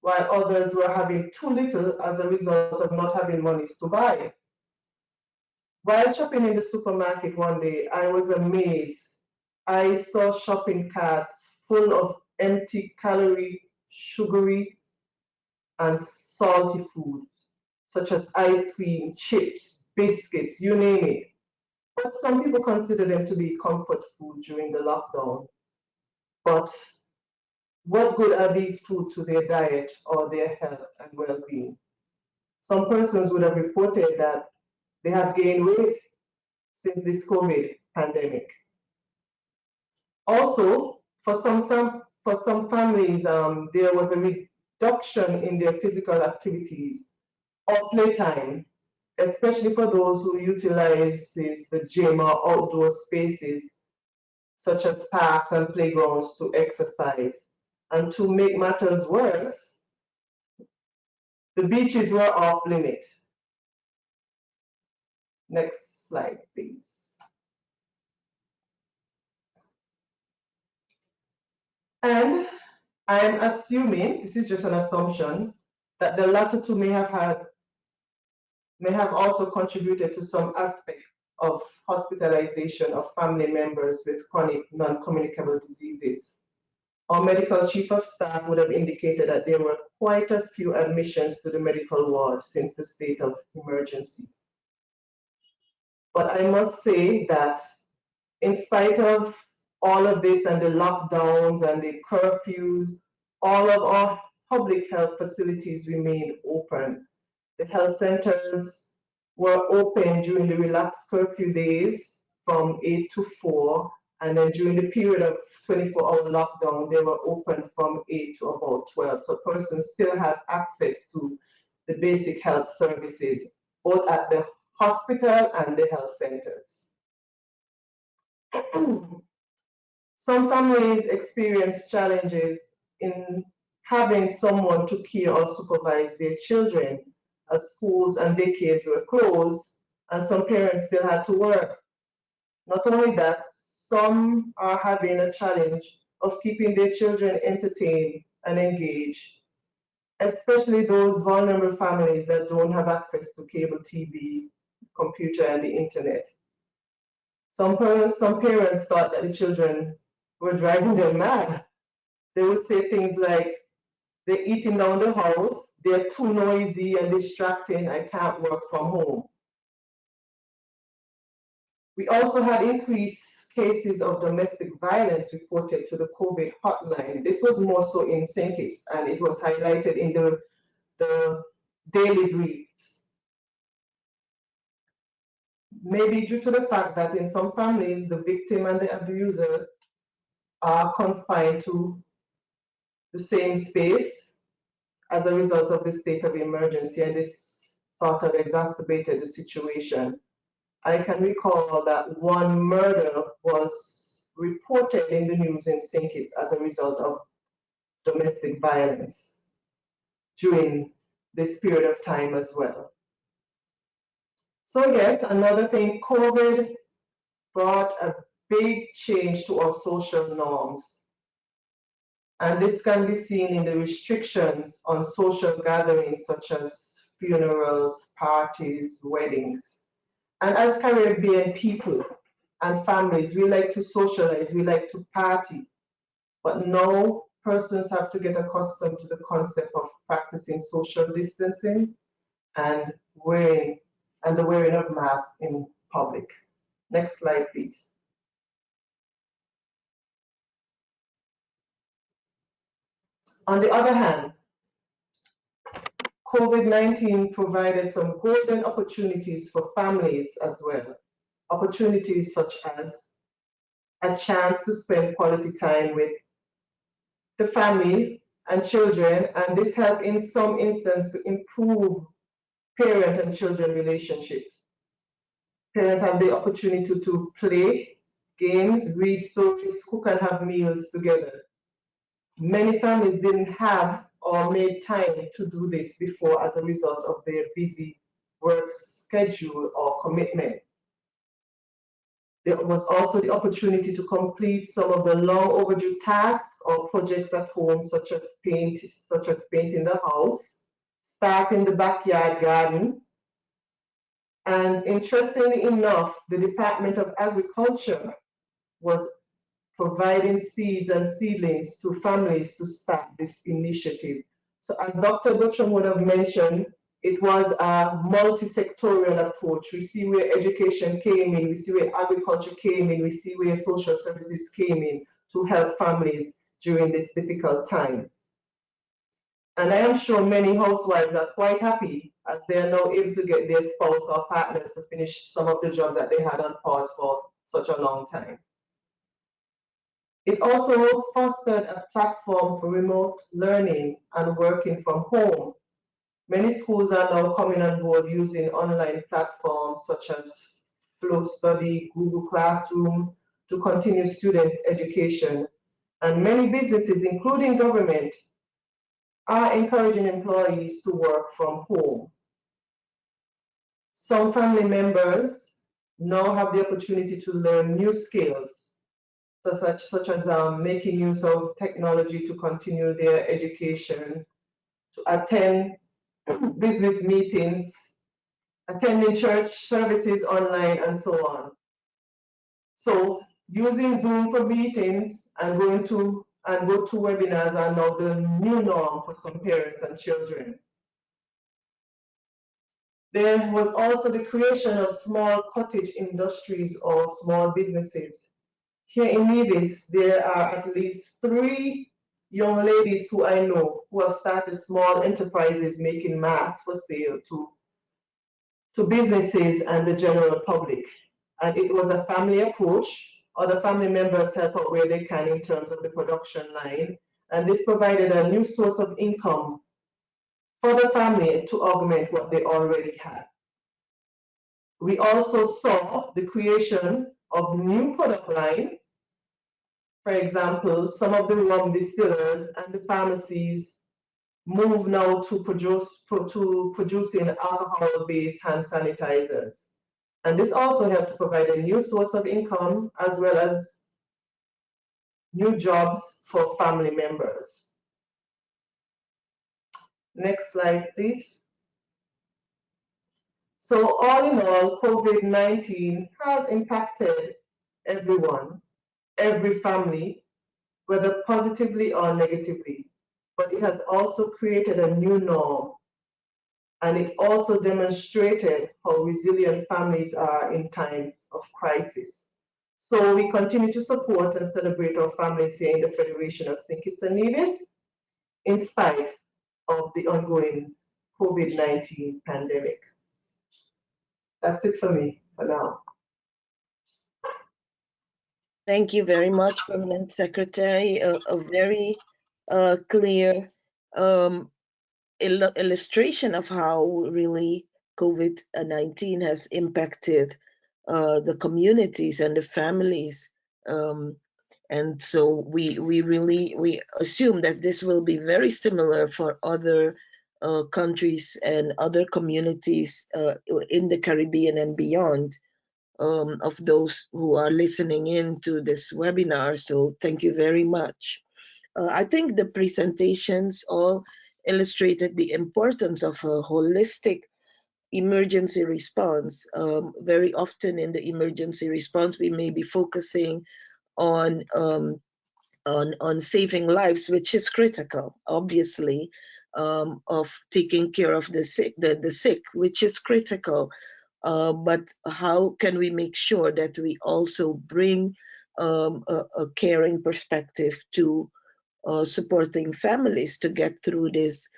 while others were having too little as a result of not having monies to buy. While shopping in the supermarket one day, I was amazed. I saw shopping carts full of empty calorie, sugary, and salty foods, such as ice cream, chips, biscuits, you name it. But some people consider them to be comfort food during the lockdown. But what good are these foods to their diet or their health and well-being? Some persons would have reported that they have gained weight since this COVID pandemic. Also, for some, some for some families, um, there was a reduction in their physical activities or playtime, especially for those who utilizes the gym or outdoor spaces, such as parks and playgrounds to exercise. And to make matters worse, the beaches were off limit. Next slide, please. And I'm assuming, this is just an assumption, that the latter two may have had, may have also contributed to some aspect of hospitalization of family members with chronic non-communicable diseases. Our medical chief of staff would have indicated that there were quite a few admissions to the medical ward since the state of emergency. But I must say that in spite of all of this and the lockdowns and the curfews, all of our public health facilities remain open. The health centers were open during the relaxed curfew days from 8 to 4, and then during the period of 24-hour lockdown, they were open from 8 to about 12. So persons still had access to the basic health services, both at the hospital and the health centers. Some families experience challenges in having someone to care or supervise their children as schools and daycares were closed and some parents still had to work. Not only that, some are having a challenge of keeping their children entertained and engaged, especially those vulnerable families that don't have access to cable TV, computer, and the internet. Some parents, some parents thought that the children were driving them mad. They would say things like, they're eating down the house, they're too noisy and distracting, I can't work from home. We also had increased cases of domestic violence reported to the COVID hotline. This was more so in St. Kitts and it was highlighted in the, the daily briefs. Maybe due to the fact that in some families, the victim and the abuser are confined to the same space as a result of the state of emergency and this sort of exacerbated the situation. I can recall that one murder was reported in the news in St. Kitts as a result of domestic violence during this period of time as well. So yes, another thing, COVID brought a big change to our social norms. And this can be seen in the restrictions on social gatherings such as funerals, parties, weddings. And as Caribbean people and families, we like to socialize, we like to party. But now persons have to get accustomed to the concept of practicing social distancing and wearing and the wearing of masks in public. Next slide, please. On the other hand, COVID-19 provided some golden opportunities for families as well. Opportunities such as a chance to spend quality time with the family and children, and this helped in some instances to improve parent and children relationships. Parents have the opportunity to, to play games, read stories, cook and have meals together. Many families didn't have or made time to do this before as a result of their busy work schedule or commitment. There was also the opportunity to complete some of the long overdue tasks or projects at home, such as paint, such as painting the house, starting the backyard garden. And interestingly enough, the Department of Agriculture was providing seeds and seedlings to families to start this initiative. So as Dr. Bertram would have mentioned, it was a multi-sectorial approach. We see where education came in, we see where agriculture came in, we see where social services came in to help families during this difficult time. And I am sure many housewives are quite happy as they are now able to get their spouse or partners to finish some of the jobs that they had on pause for such a long time. It also fostered a platform for remote learning and working from home. Many schools are now coming on board using online platforms such as Flow Study, Google Classroom to continue student education. And many businesses, including government, are encouraging employees to work from home. Some family members now have the opportunity to learn new skills such, such as um, making use of technology to continue their education, to attend business meetings, attending church services online, and so on. So using Zoom for meetings and going to and go to webinars are now the new norm for some parents and children. There was also the creation of small cottage industries or small businesses here in Nevis, there are at least three young ladies who I know who have started small enterprises making masks for sale to, to businesses and the general public. And it was a family approach. Other family members help out where they can in terms of the production line. And this provided a new source of income for the family to augment what they already had. We also saw the creation of new product line. For example, some of the rum distillers and the pharmacies move now to produce to producing alcohol-based hand sanitizers. And this also helped to provide a new source of income as well as new jobs for family members. Next slide, please. So all in all, COVID-19 has impacted everyone, every family, whether positively or negatively, but it has also created a new norm. And it also demonstrated how resilient families are in times of crisis. So we continue to support and celebrate our families here in the Federation of St. Kitts and Nevis, in spite of the ongoing COVID-19 pandemic. That's it for me for now. Thank you very much, Permanent Secretary. A, a very uh, clear um, il illustration of how really COVID-19 has impacted uh, the communities and the families. Um, and so we we really we assume that this will be very similar for other uh, countries and other communities uh, in the Caribbean and beyond um, of those who are listening in to this webinar. So thank you very much. Uh, I think the presentations all illustrated the importance of a holistic emergency response. Um, very often in the emergency response, we may be focusing on um, on on saving lives, which is critical, obviously, um, of taking care of the sick, the, the sick, which is critical. Uh, but how can we make sure that we also bring um, a, a, caring perspective to uh, supporting families to get through this,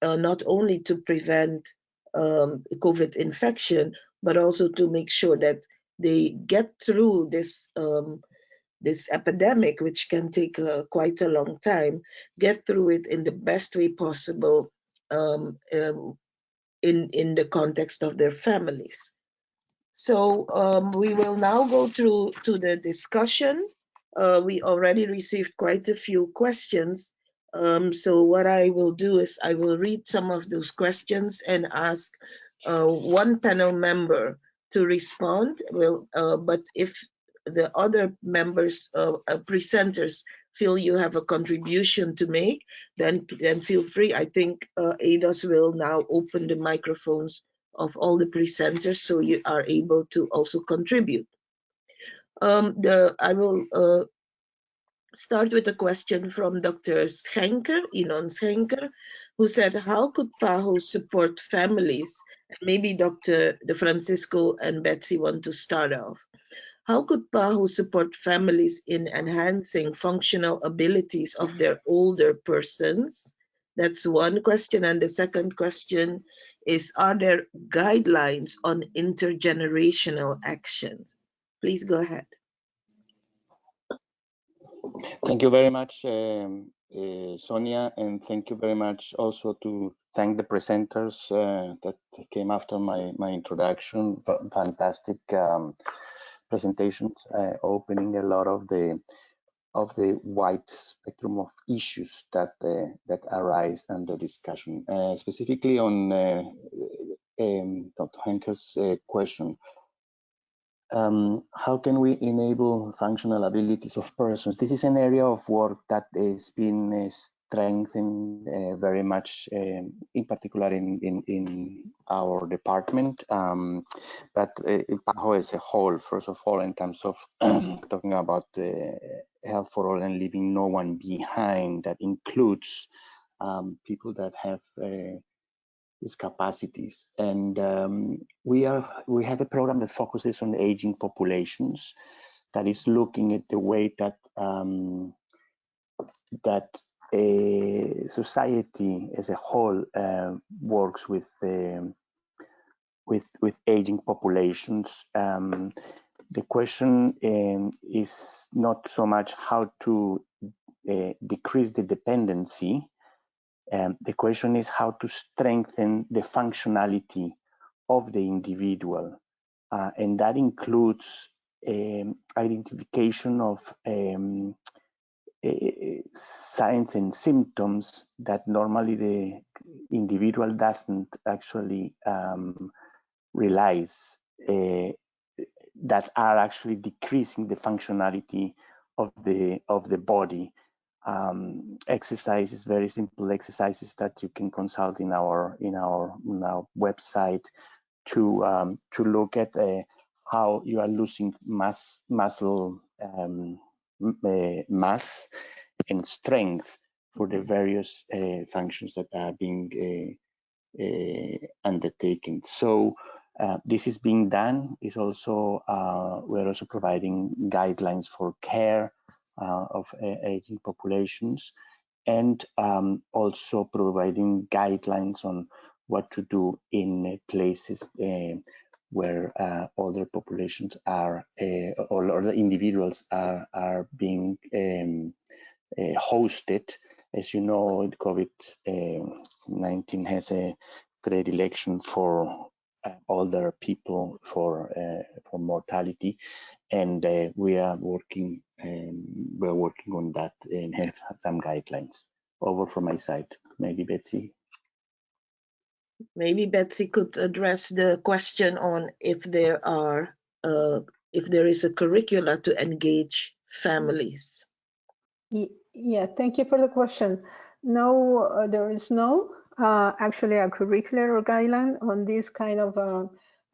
uh, not only to prevent um, COVID infection, but also to make sure that they get through this um, this epidemic, which can take uh, quite a long time, get through it in the best way possible um, um, in, in the context of their families. So um, we will now go through to the discussion. Uh, we already received quite a few questions. Um, so what I will do is I will read some of those questions and ask uh, one panel member to respond. Well, uh, but if the other members, uh, uh, presenters, feel you have a contribution to make, then then feel free. I think uh, ADOS will now open the microphones of all the presenters so you are able to also contribute. Um, the I will uh, start with a question from Dr. Schenker, Inon Schenker, who said, how could PAHO support families? maybe Dr. De Francisco and Betsy want to start off. How could PAHO support families in enhancing functional abilities of their older persons? That's one question. And the second question is, are there guidelines on intergenerational actions? Please go ahead. Thank you very much, um, uh, Sonia, and thank you very much also to thank the presenters uh, that came after my, my introduction. Fantastic um, presentations uh, opening a lot of the of the wide spectrum of issues that uh, that arise under discussion. Uh, specifically on um, Dr. Schenker's question, um, how can we enable functional abilities of persons? This is an area of work that has been strengthened uh, very much, um, in particular in, in, in our department, um, but uh, PAHO as a whole, first of all, in terms of talking about health for all and leaving no one behind, that includes um, people that have uh, these capacities. And um, we are we have a program that focuses on aging populations, that is looking at the way that um, that society as a whole uh, works with um, with with aging populations. Um, the question um, is not so much how to uh, decrease the dependency. Um, the question is how to strengthen the functionality of the individual, uh, and that includes um, identification of um, signs and symptoms that normally the individual doesn't actually um, realize uh, that are actually decreasing the functionality of the of the body. Um, exercises, very simple exercises that you can consult in our in our, in our website to um, to look at uh, how you are losing mass muscle um, uh, mass and strength for the various uh, functions that are being uh, undertaken. So uh, this is being done. Is also uh, we're also providing guidelines for care uh, of aging populations, and um, also providing guidelines on what to do in places where older populations are or, or the individuals are are being um, hosted. As you know, COVID-19 has a predilection for uh, older people for uh, for mortality, and uh, we are working um, we're working on that and have some guidelines. Over from my side, maybe Betsy. Maybe Betsy could address the question on if there are uh, if there is a curricula to engage families. Yeah, thank you for the question. No, uh, there is no uh, actually a curricular or guideline on these kind of uh,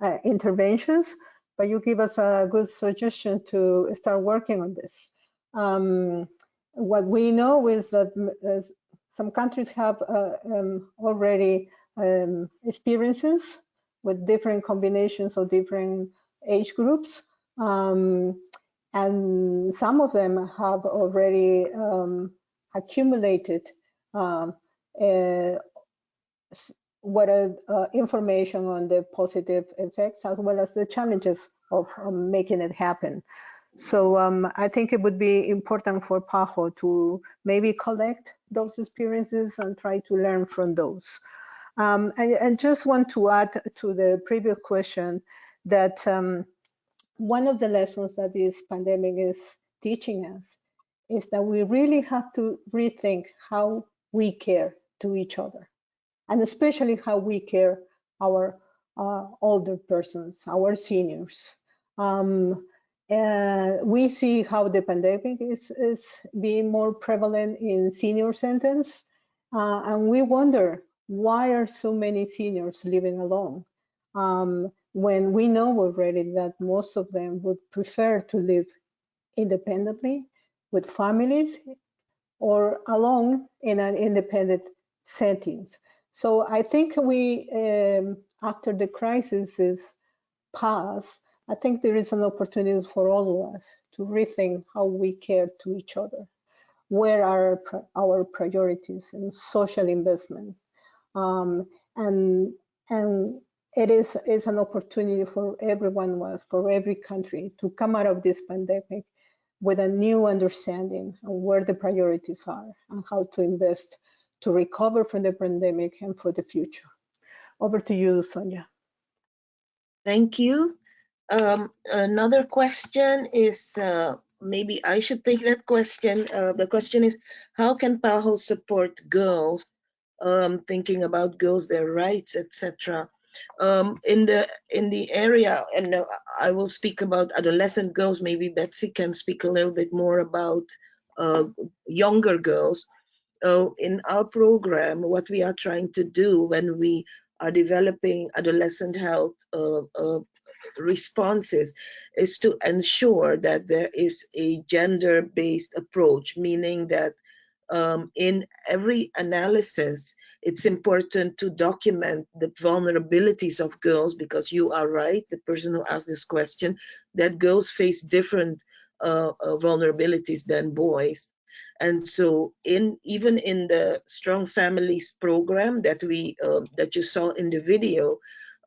uh, interventions, but you give us a good suggestion to start working on this. Um, what we know is that uh, some countries have uh, um, already um, experiences with different combinations of different age groups. Um, and some of them have already um, accumulated um, uh, what are uh, information on the positive effects as well as the challenges of um, making it happen. So um, I think it would be important for PAHO to maybe collect those experiences and try to learn from those. Um, just want to add to the previous question that um, one of the lessons that this pandemic is teaching us is that we really have to rethink how we care to each other and especially how we care our uh, older persons, our seniors. Um, and we see how the pandemic is, is being more prevalent in senior centers, uh, and we wonder why are so many seniors living alone um, when we know already that most of them would prefer to live independently with families or alone in an independent settings. So I think we, um, after the crisis is past, I think there is an opportunity for all of us to rethink how we care to each other. Where are our priorities in social investment? Um, and and it is is an opportunity for everyone was for every country to come out of this pandemic with a new understanding of where the priorities are and how to invest to recover from the pandemic and for the future. Over to you, Sonia. Thank you. Um, another question is, uh, maybe I should take that question. Uh, the question is, how can PAHO support girls, um, thinking about girls, their rights, etc. Um, in the in the area, and uh, I will speak about adolescent girls. Maybe Betsy can speak a little bit more about uh, younger girls. Uh, in our program, what we are trying to do when we are developing adolescent health uh, uh, responses is to ensure that there is a gender-based approach, meaning that um, in every analysis, it's important to document the vulnerabilities of girls because you are right, the person who asked this question, that girls face different uh, uh, vulnerabilities than boys. And so in even in the Strong Families program that we uh, that you saw in the video,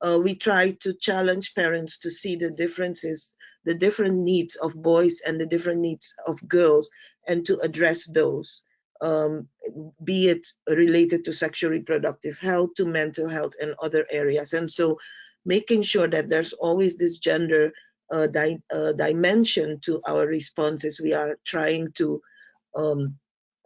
uh, we try to challenge parents to see the differences, the different needs of boys and the different needs of girls, and to address those, um, be it related to sexual reproductive health, to mental health, and other areas. And so making sure that there's always this gender uh, di uh, dimension to our responses. We are trying to um,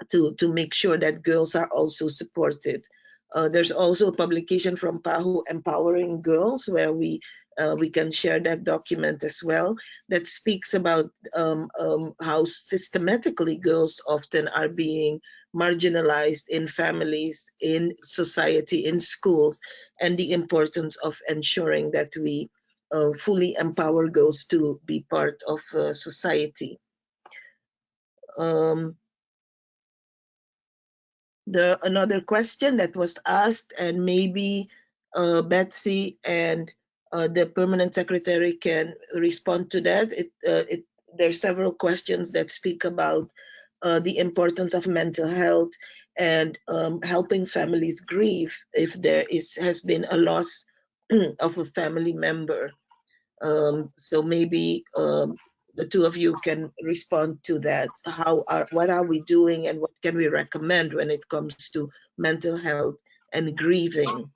to to make sure that girls are also supported. Uh, there's also a publication from PAHO Empowering Girls where we uh, we can share that document as well that speaks about um, um, how systematically girls often are being marginalized in families, in society, in schools, and the importance of ensuring that we uh, fully empower girls to be part of uh, society. Um, the another question that was asked, and maybe uh, Betsy and uh, the permanent secretary can respond to that. It, uh, it, there are several questions that speak about uh, the importance of mental health and um, helping families grieve if there is has been a loss of a family member. Um, so maybe um, the two of you can respond to that. How are what are we doing and what can we recommend when it comes to mental health and grieving?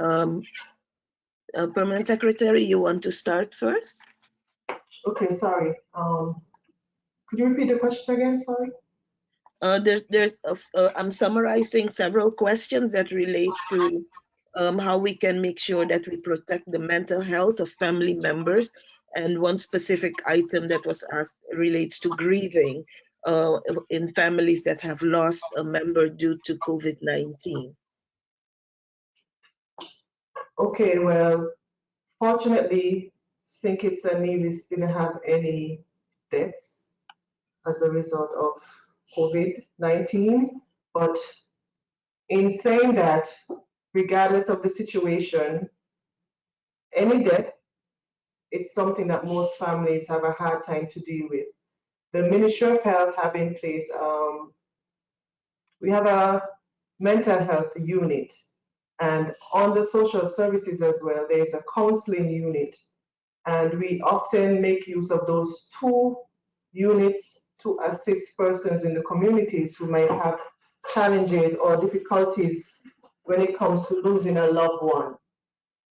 Um, uh, Permanent Secretary, you want to start first? Okay, sorry. Um, could you repeat the question again? Sorry. Uh, there's, there's, uh, I'm summarizing several questions that relate to um, how we can make sure that we protect the mental health of family members. And one specific item that was asked relates to grieving uh, in families that have lost a member due to COVID-19. Okay, well, fortunately, St. Kitts and Nevis didn't have any deaths as a result of COVID-19. But in saying that, regardless of the situation, any death, it's something that most families have a hard time to deal with. The Ministry of Health have in place, um, we have a mental health unit and on the social services as well, there's a counseling unit. And we often make use of those two units to assist persons in the communities who might have challenges or difficulties when it comes to losing a loved one.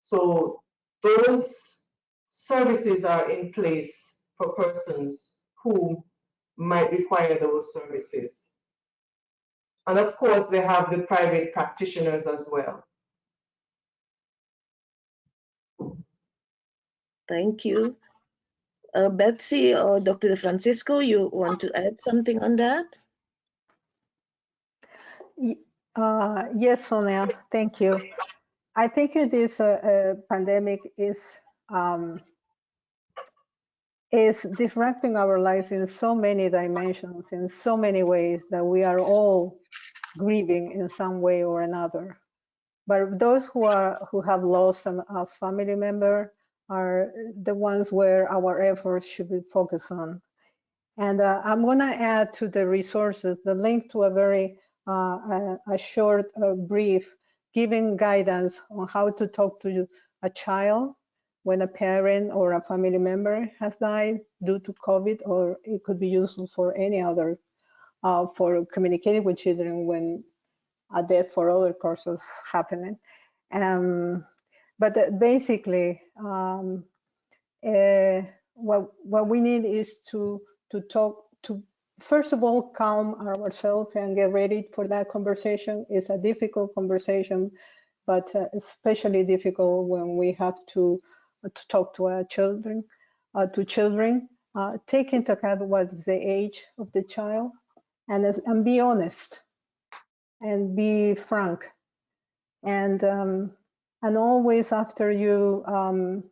So those services are in place for persons who might require those services. And of course, they have the private practitioners as well. Thank you. Uh, Betsy or Dr. Francisco, you want to add something on that? Uh, yes, Sonia, thank you. I think this uh, uh, pandemic is um, is disrupting our lives in so many dimensions, in so many ways that we are all grieving in some way or another. But those who are who have lost a family member are the ones where our efforts should be focused on. And uh, I'm going to add to the resources the link to a very uh, a, a, short uh, brief giving guidance on how to talk to a child when a parent or a family member has died due to COVID, or it could be useful for any other, uh, for communicating with children when a death for other causes happening. Um, but basically, um, uh, what what we need is to to talk to first of all calm ourselves and get ready for that conversation. It's a difficult conversation, but uh, especially difficult when we have to uh, to talk to our children, uh, to children. Uh, take into account what is the age of the child, and and be honest, and be frank, and um, and always after you um,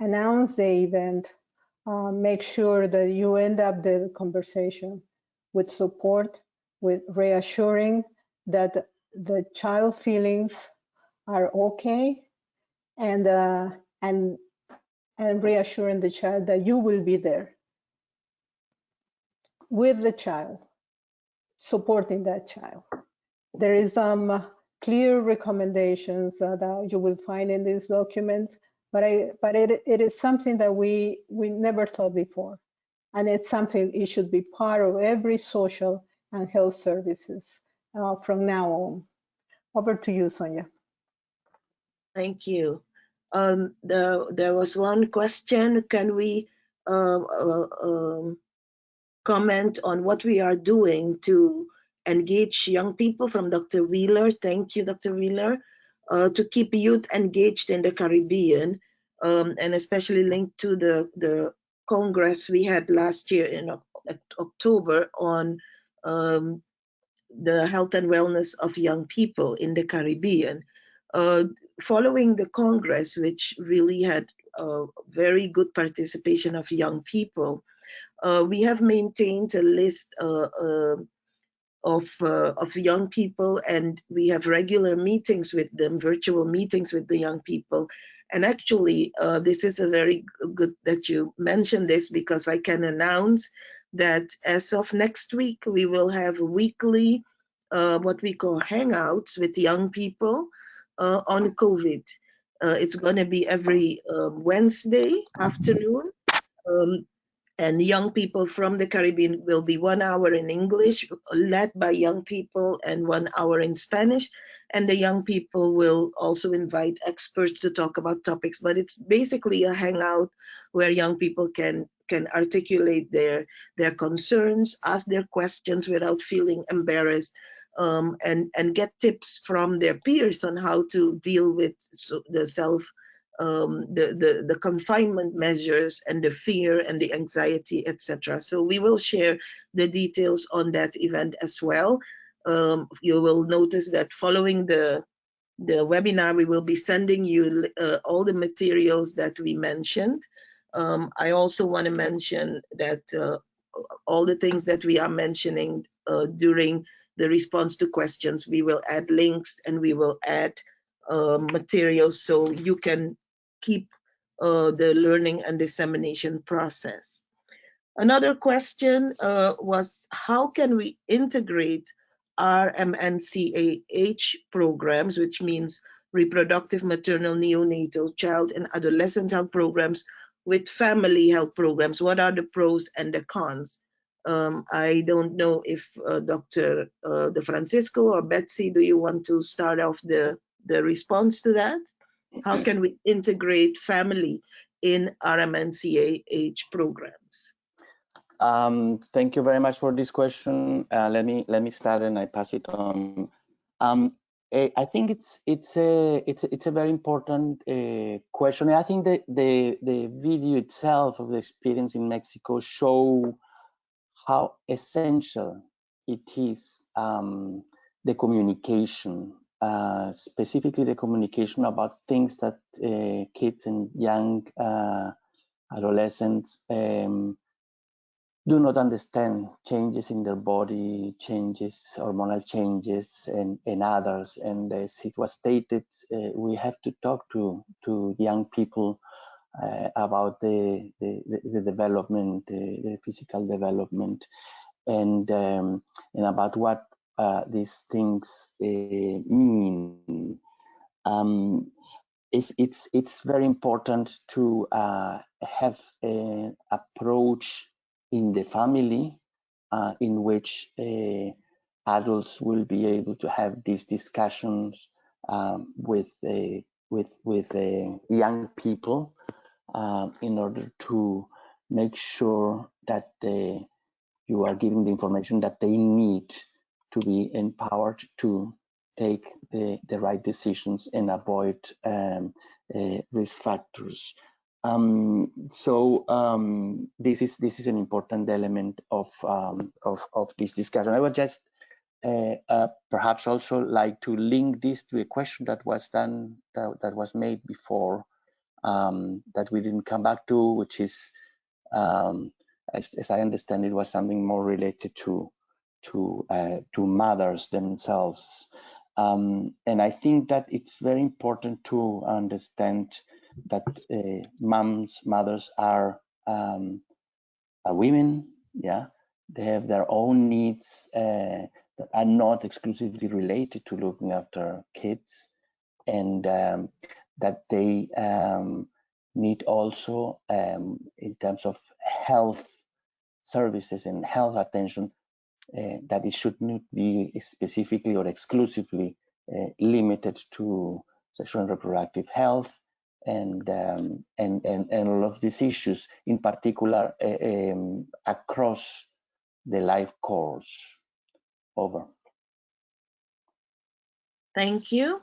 announce the event, uh, make sure that you end up the conversation with support, with reassuring that the child feelings are okay, and uh, and and reassuring the child that you will be there with the child, supporting that child. There is some um, clear recommendations uh, that you will find in this document, but I but it it is something that we we never thought before, and it's something it should be part of every social and health services uh, from now on. Over to you, Sonia. Thank you. Um, the, there was one question. Can we uh, uh, um, comment on what we are doing to engage young people from Dr. Wheeler? Thank you, Dr. Wheeler. Uh, to keep youth engaged in the Caribbean um, and especially linked to the, the Congress we had last year in October on um, the health and wellness of young people in the Caribbean. Uh, following the Congress, which really had a very good participation of young people, uh, we have maintained a list uh, uh of, uh, of young people and we have regular meetings with them, virtual meetings with the young people. And actually, uh, this is a very good that you mentioned this because I can announce that as of next week, we will have weekly, uh, what we call hangouts with young people uh, on COVID. Uh, it's going to be every um, Wednesday afternoon. Um, and young people from the Caribbean will be one hour in English, led by young people, and one hour in Spanish. And the young people will also invite experts to talk about topics. But it's basically a hangout where young people can can articulate their their concerns, ask their questions without feeling embarrassed, um, and and get tips from their peers on how to deal with the self um, the, the, the confinement measures and the fear and the anxiety, etc. So we will share the details on that event as well. Um, you will notice that following the the webinar, we will be sending you uh, all the materials that we mentioned. Um, I also want to mention that uh, all the things that we are mentioning uh, during the response to questions, we will add links and we will add uh, materials so you can keep uh, the learning and dissemination process. Another question uh, was how can we integrate RMNCAH programs, which means reproductive, maternal, neonatal, child and adolescent health programs with family health programs? What are the pros and the cons? Um, I don't know if uh, Dr. Uh, De Francisco or Betsy, do you want to start off the, the response to that? How can we integrate family in RMNCAH programs? Um, thank you very much for this question. Uh, let me let me start and I pass it on. Um, eh, I think it's it's a it's it's a very important uh, question. I think the the the video itself of the experience in Mexico show how essential it is um, the communication uh, specifically the communication about things that uh, kids and young uh, adolescents um, do not understand changes in their body, changes, hormonal changes, and, and others. And as it was stated, uh, we have to talk to, to young people uh, about the, the, the, development, the, the physical development, and, um, and about what uh, these things uh, mean. Um, it's, it's, it's very important to uh, have an approach in the family uh, in which uh, adults will be able to have these discussions um, with, with, with young people in order to make sure that they, you are giving the information that they need to be empowered to take the, the right decisions and avoid um, uh, risk factors. Um, so um, this is this is an important element of um, of, of this discussion. I would just uh, uh, perhaps also like to link this to a question that was done that, that was made before um, that we didn't come back to, which is um, as, as I understand it was something more related to to uh, to mothers themselves. Um, and I think that it's very important to understand that uh, moms, mothers are, um, are women. Yeah, they have their own needs uh, that are not exclusively related to looking after kids, and um, that they um, need also um, in terms of health services and health attention uh, that it should not be specifically or exclusively uh, limited to sexual and reproductive health and um, and, and and all of these issues, in particular um, across the life course. Over. Thank you.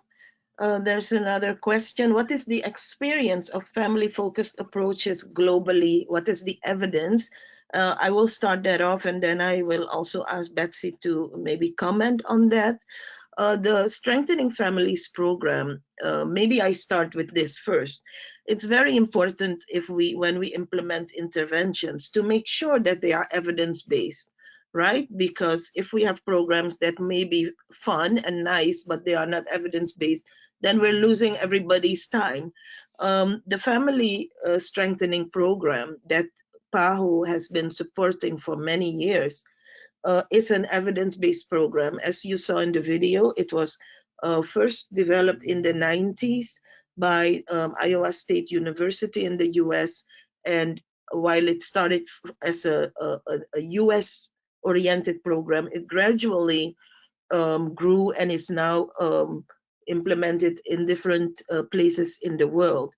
Uh, there's another question. What is the experience of family-focused approaches globally? What is the evidence? Uh, I will start that off and then I will also ask Betsy to maybe comment on that. Uh, the Strengthening Families program, uh, maybe I start with this first. It's very important if we, when we implement interventions, to make sure that they are evidence-based right? Because if we have programs that may be fun and nice, but they are not evidence-based, then we're losing everybody's time. Um, the family uh, strengthening program that PAHO has been supporting for many years uh, is an evidence-based program. As you saw in the video, it was uh, first developed in the 90s by um, Iowa State University in the US. And while it started as a, a, a US oriented program, it gradually um, grew and is now um, implemented in different uh, places in the world.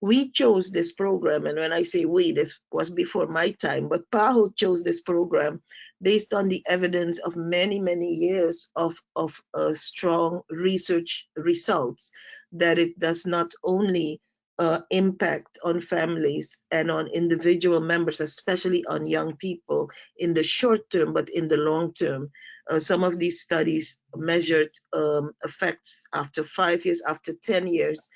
We chose this program, and when I say we, this was before my time, but PAHO chose this program based on the evidence of many, many years of, of uh, strong research results that it does not only uh, impact on families and on individual members, especially on young people in the short term, but in the long term. Uh, some of these studies measured um, effects after five years, after 10 years,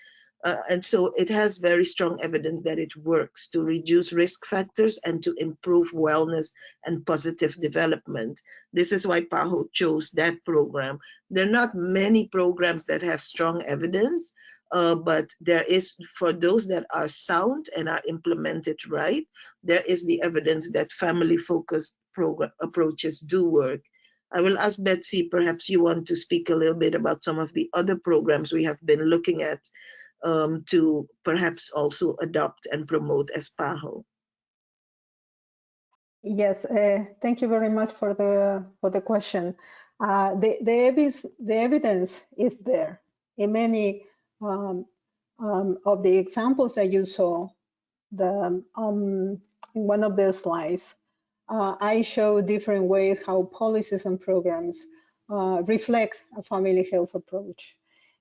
uh, and so it has very strong evidence that it works to reduce risk factors and to improve wellness and positive development. This is why PAHO chose that program. There are not many programs that have strong evidence, uh, but there is, for those that are sound and are implemented right, there is the evidence that family-focused approaches do work. I will ask Betsy, perhaps you want to speak a little bit about some of the other programs we have been looking at um, to perhaps also adopt and promote as PAHO. Yes, uh, thank you very much for the for the question. Uh, the the evidence the evidence is there in many um, um, of the examples that you saw. The um, in one of the slides, uh, I show different ways how policies and programs uh, reflect a family health approach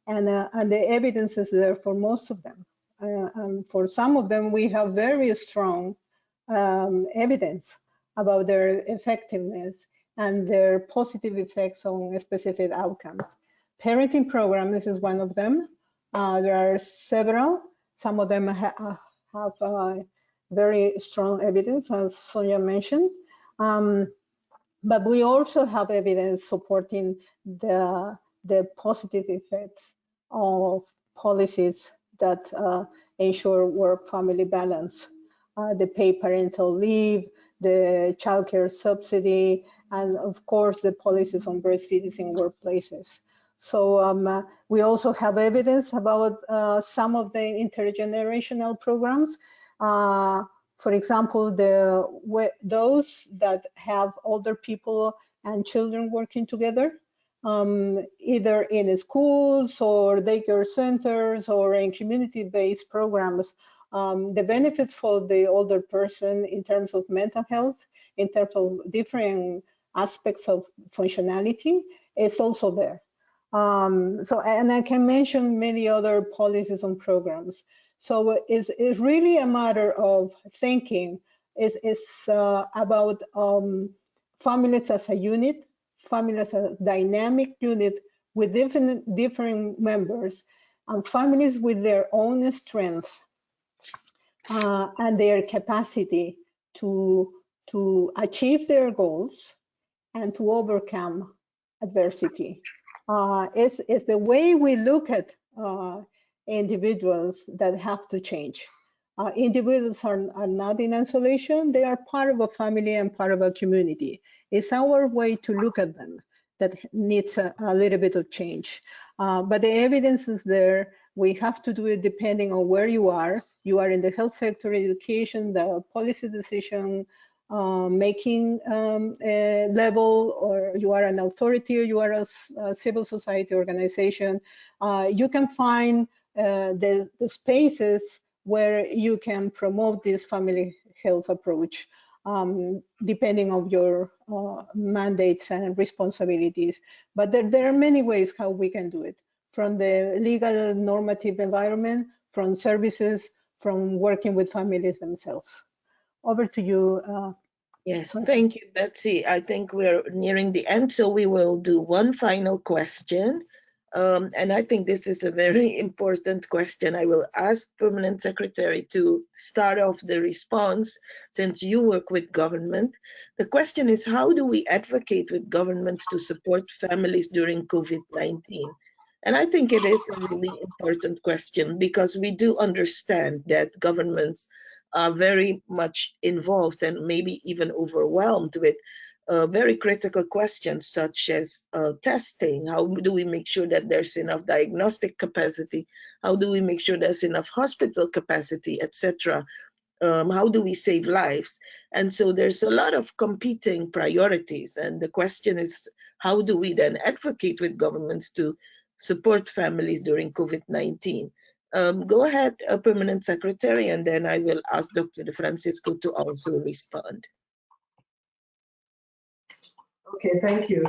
and, uh, and the evidence is there for most of them. Uh, and for some of them, we have very strong um, evidence about their effectiveness and their positive effects on specific outcomes. Parenting programs is one of them. Uh, there are several. Some of them ha have uh, very strong evidence, as Sonia mentioned. Um, but we also have evidence supporting the, the positive effects of policies that uh, ensure work-family balance. Uh, the paid parental leave, the childcare subsidy, and of course the policies on breastfeeding in workplaces. So um, uh, we also have evidence about uh, some of the intergenerational programs. Uh, for example, the those that have older people and children working together um, either in schools or daycare centers or in community-based programs. Um, the benefits for the older person in terms of mental health, in terms of different aspects of functionality is also there. Um, so, and I can mention many other policies and programs. So it's, it's really a matter of thinking. It's, it's uh, about um, families as a unit, families as a dynamic unit with different, different members and families with their own strengths uh, and their capacity to, to achieve their goals and to overcome adversity. Uh, it's, it's the way we look at uh, individuals that have to change. Uh, individuals are, are not in isolation, they are part of a family and part of a community. It's our way to look at them that needs a, a little bit of change. Uh, but the evidence is there. We have to do it depending on where you are. You are in the health sector, education, the policy decision uh, making um, level or you are an authority or you are a, a civil society organization, uh, you can find uh, the, the, spaces where you can promote this family health approach. Um, depending on your uh, mandates and responsibilities. But there, there are many ways how we can do it, from the legal normative environment, from services, from working with families themselves. Over to you, uh, Yes, thank you, Betsy. I think we're nearing the end, so we will do one final question. Um, and I think this is a very important question. I will ask Permanent Secretary to start off the response since you work with government. The question is, how do we advocate with governments to support families during COVID-19? And I think it is a really important question because we do understand that governments are very much involved and maybe even overwhelmed with uh, very critical questions such as uh, testing. How do we make sure that there's enough diagnostic capacity? How do we make sure there's enough hospital capacity, etc.? Um, how do we save lives? And so there's a lot of competing priorities. And the question is, how do we then advocate with governments to support families during COVID-19? Um, go ahead, Permanent Secretary, and then I will ask Dr. De Francisco to also respond. Okay, thank you.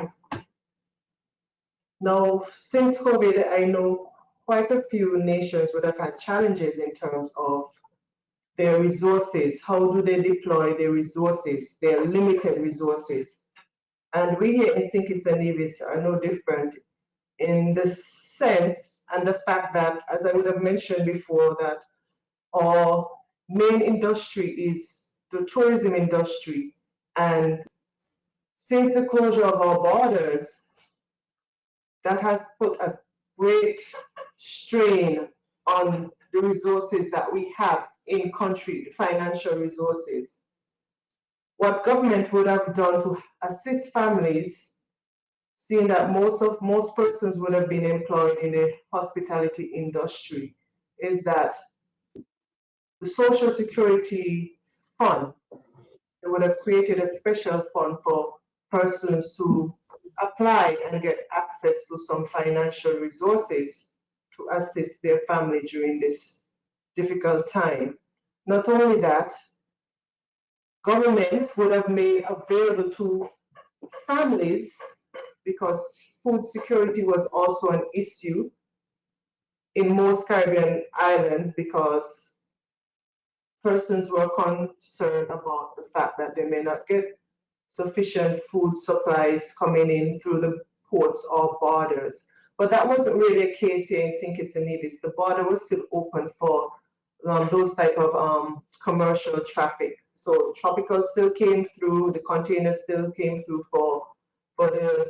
Now, since COVID, I know quite a few nations would have had challenges in terms of their resources. How do they deploy their resources, their limited resources? And we here in St. Kitts and Nevis are no different in the sense and the fact that, as I would have mentioned before, that our main industry is the tourism industry. And since the closure of our borders, that has put a great strain on the resources that we have in country, financial resources. What government would have done to assist families, seeing that most of most persons would have been employed in the hospitality industry, is that the Social Security Fund, they would have created a special fund for persons to apply and get access to some financial resources to assist their family during this difficult time. Not only that, government would have made available to families because food security was also an issue in most Caribbean islands because persons were concerned about the fact that they may not get sufficient food supplies coming in through the ports or borders. But that wasn't really a case here in St. Kitts and Nevis. The border was still open for um, those type of um, commercial traffic. So tropical still came through, the containers still came through for, for the,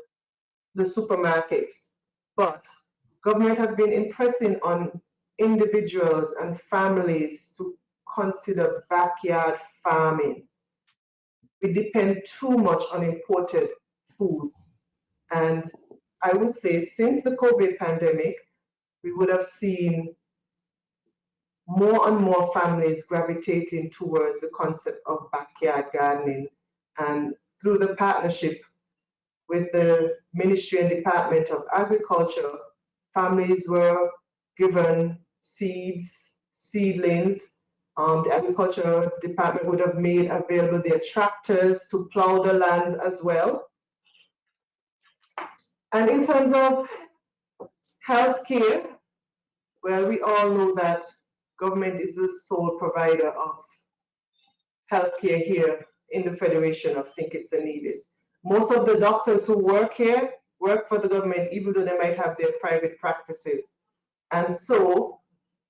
the supermarkets. But government have been impressing on individuals and families to consider backyard farming we depend too much on imported food. And I would say since the COVID pandemic, we would have seen more and more families gravitating towards the concept of backyard gardening. And through the partnership with the Ministry and Department of Agriculture, families were given seeds, seedlings, um, the agriculture department would have made available their tractors to plow the lands as well. And in terms of healthcare, well, we all know that government is the sole provider of healthcare here in the Federation of St. Kitts and Nevis. Most of the doctors who work here work for the government, even though they might have their private practices. And so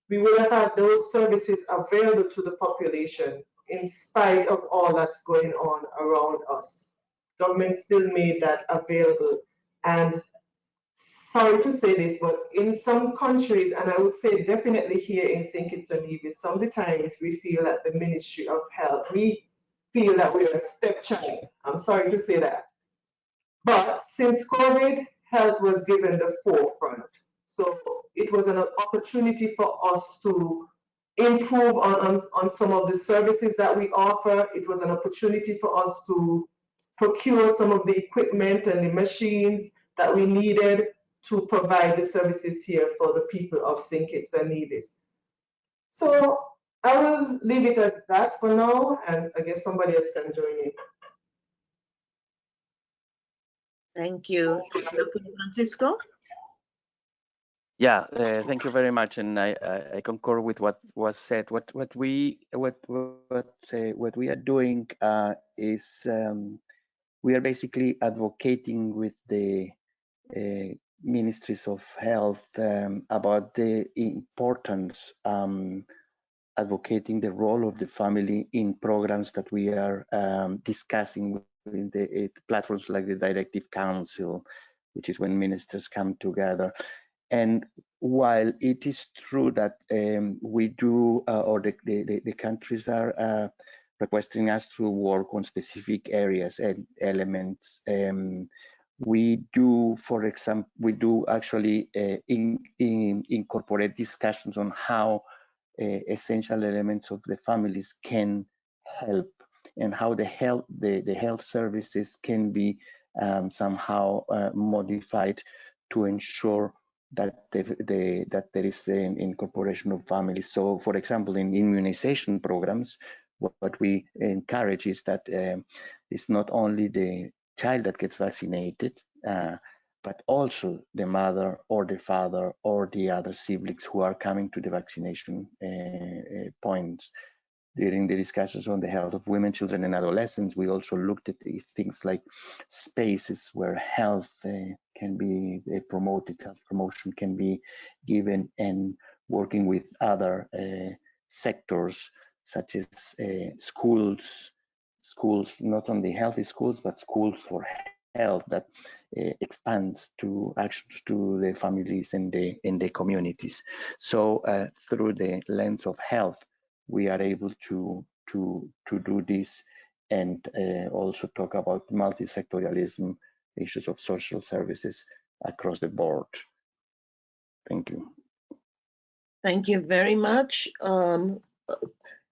we will have had those services available to the population in spite of all that's going on around us. Government still made that available. And sorry to say this, but in some countries, and I would say definitely here in St. Kitts and Nevis, some of the times we feel that the Ministry of Health, we feel that we're a stepchild. I'm sorry to say that. But since COVID, health was given the forefront. So it was an opportunity for us to improve on, on, on some of the services that we offer. It was an opportunity for us to procure some of the equipment and the machines that we needed to provide the services here for the people of St. Kitts and Nevis. So I will leave it at that for now, and I guess somebody else can join in. Thank you. Dr. Francisco? Yeah, uh, thank you very much, and I, I, I, concur with what was said. What what we what what uh, what we are doing uh, is um, we are basically advocating with the uh, ministries of health um, about the importance um, advocating the role of the family in programs that we are um, discussing in the platforms like the Directing Council, which is when ministers come together. And while it is true that um, we do, uh, or the, the, the, countries are uh, requesting us to work on specific areas and elements, um, we do, for example, we do actually uh, in, in, incorporate discussions on how uh, essential elements of the families can help and how the health the, the health services can be um, somehow uh, modified to ensure that the, the, that there is an incorporation of families. So, for example, in immunization programs, what, what we encourage is that um, it's not only the child that gets vaccinated, uh, but also the mother or the father or the other siblings who are coming to the vaccination uh, uh points during the discussions on the health of women, children, and adolescents, we also looked at things like spaces where health uh, can be uh, promoted, health promotion can be given, and working with other uh, sectors such as uh, schools, schools, not only healthy schools, but schools for health that uh, expands to actions to the families and the in the communities. So uh, through the lens of health, we are able to to to do this and uh, also talk about multi-sectorialism, issues of social services across the board. Thank you. Thank you very much. Um,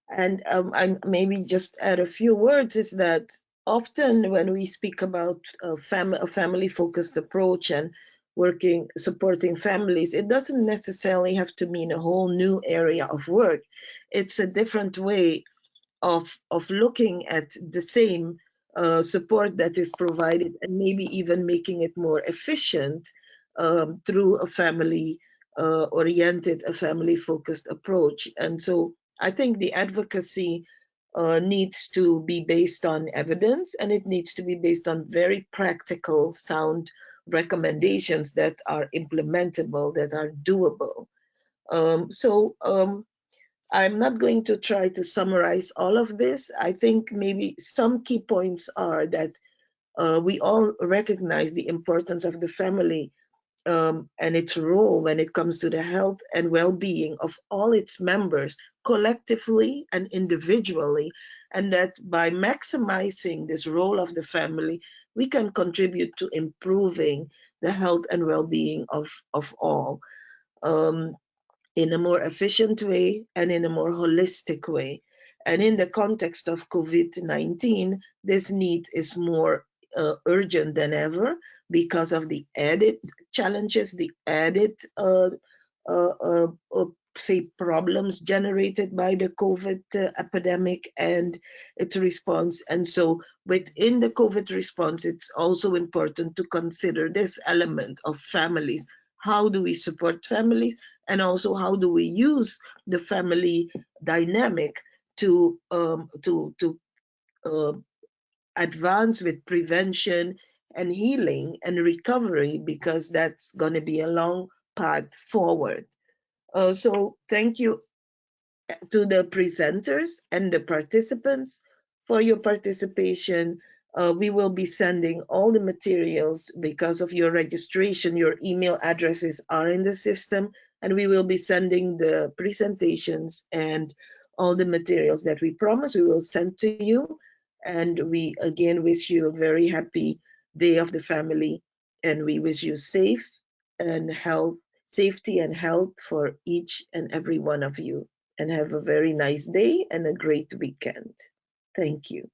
and um, I maybe just add a few words is that often when we speak about a, fam a family-focused approach and working supporting families it doesn't necessarily have to mean a whole new area of work. It's a different way of of looking at the same uh, support that is provided and maybe even making it more efficient um, through a family uh, oriented a family focused approach. And so i think the advocacy uh, needs to be based on evidence and it needs to be based on very practical sound recommendations that are implementable, that are doable. Um, so um, I'm not going to try to summarize all of this. I think maybe some key points are that uh, we all recognize the importance of the family um, and its role when it comes to the health and well-being of all its members collectively and individually and that by maximizing this role of the family we can contribute to improving the health and well-being of, of all um, in a more efficient way and in a more holistic way. And in the context of COVID-19, this need is more uh, urgent than ever because of the added challenges, the added uh, uh, uh, uh say problems generated by the COVID uh, epidemic and its response. And so within the COVID response, it's also important to consider this element of families. How do we support families? And also how do we use the family dynamic to, um, to, to uh, advance with prevention and healing and recovery because that's going to be a long path forward. Uh, so thank you uh, to the presenters and the participants for your participation. Uh, we will be sending all the materials because of your registration. Your email addresses are in the system and we will be sending the presentations and all the materials that we promise we will send to you. And we again wish you a very happy day of the family and we wish you safe and health safety and health for each and every one of you. and have a very nice day and a great weekend. Thank you.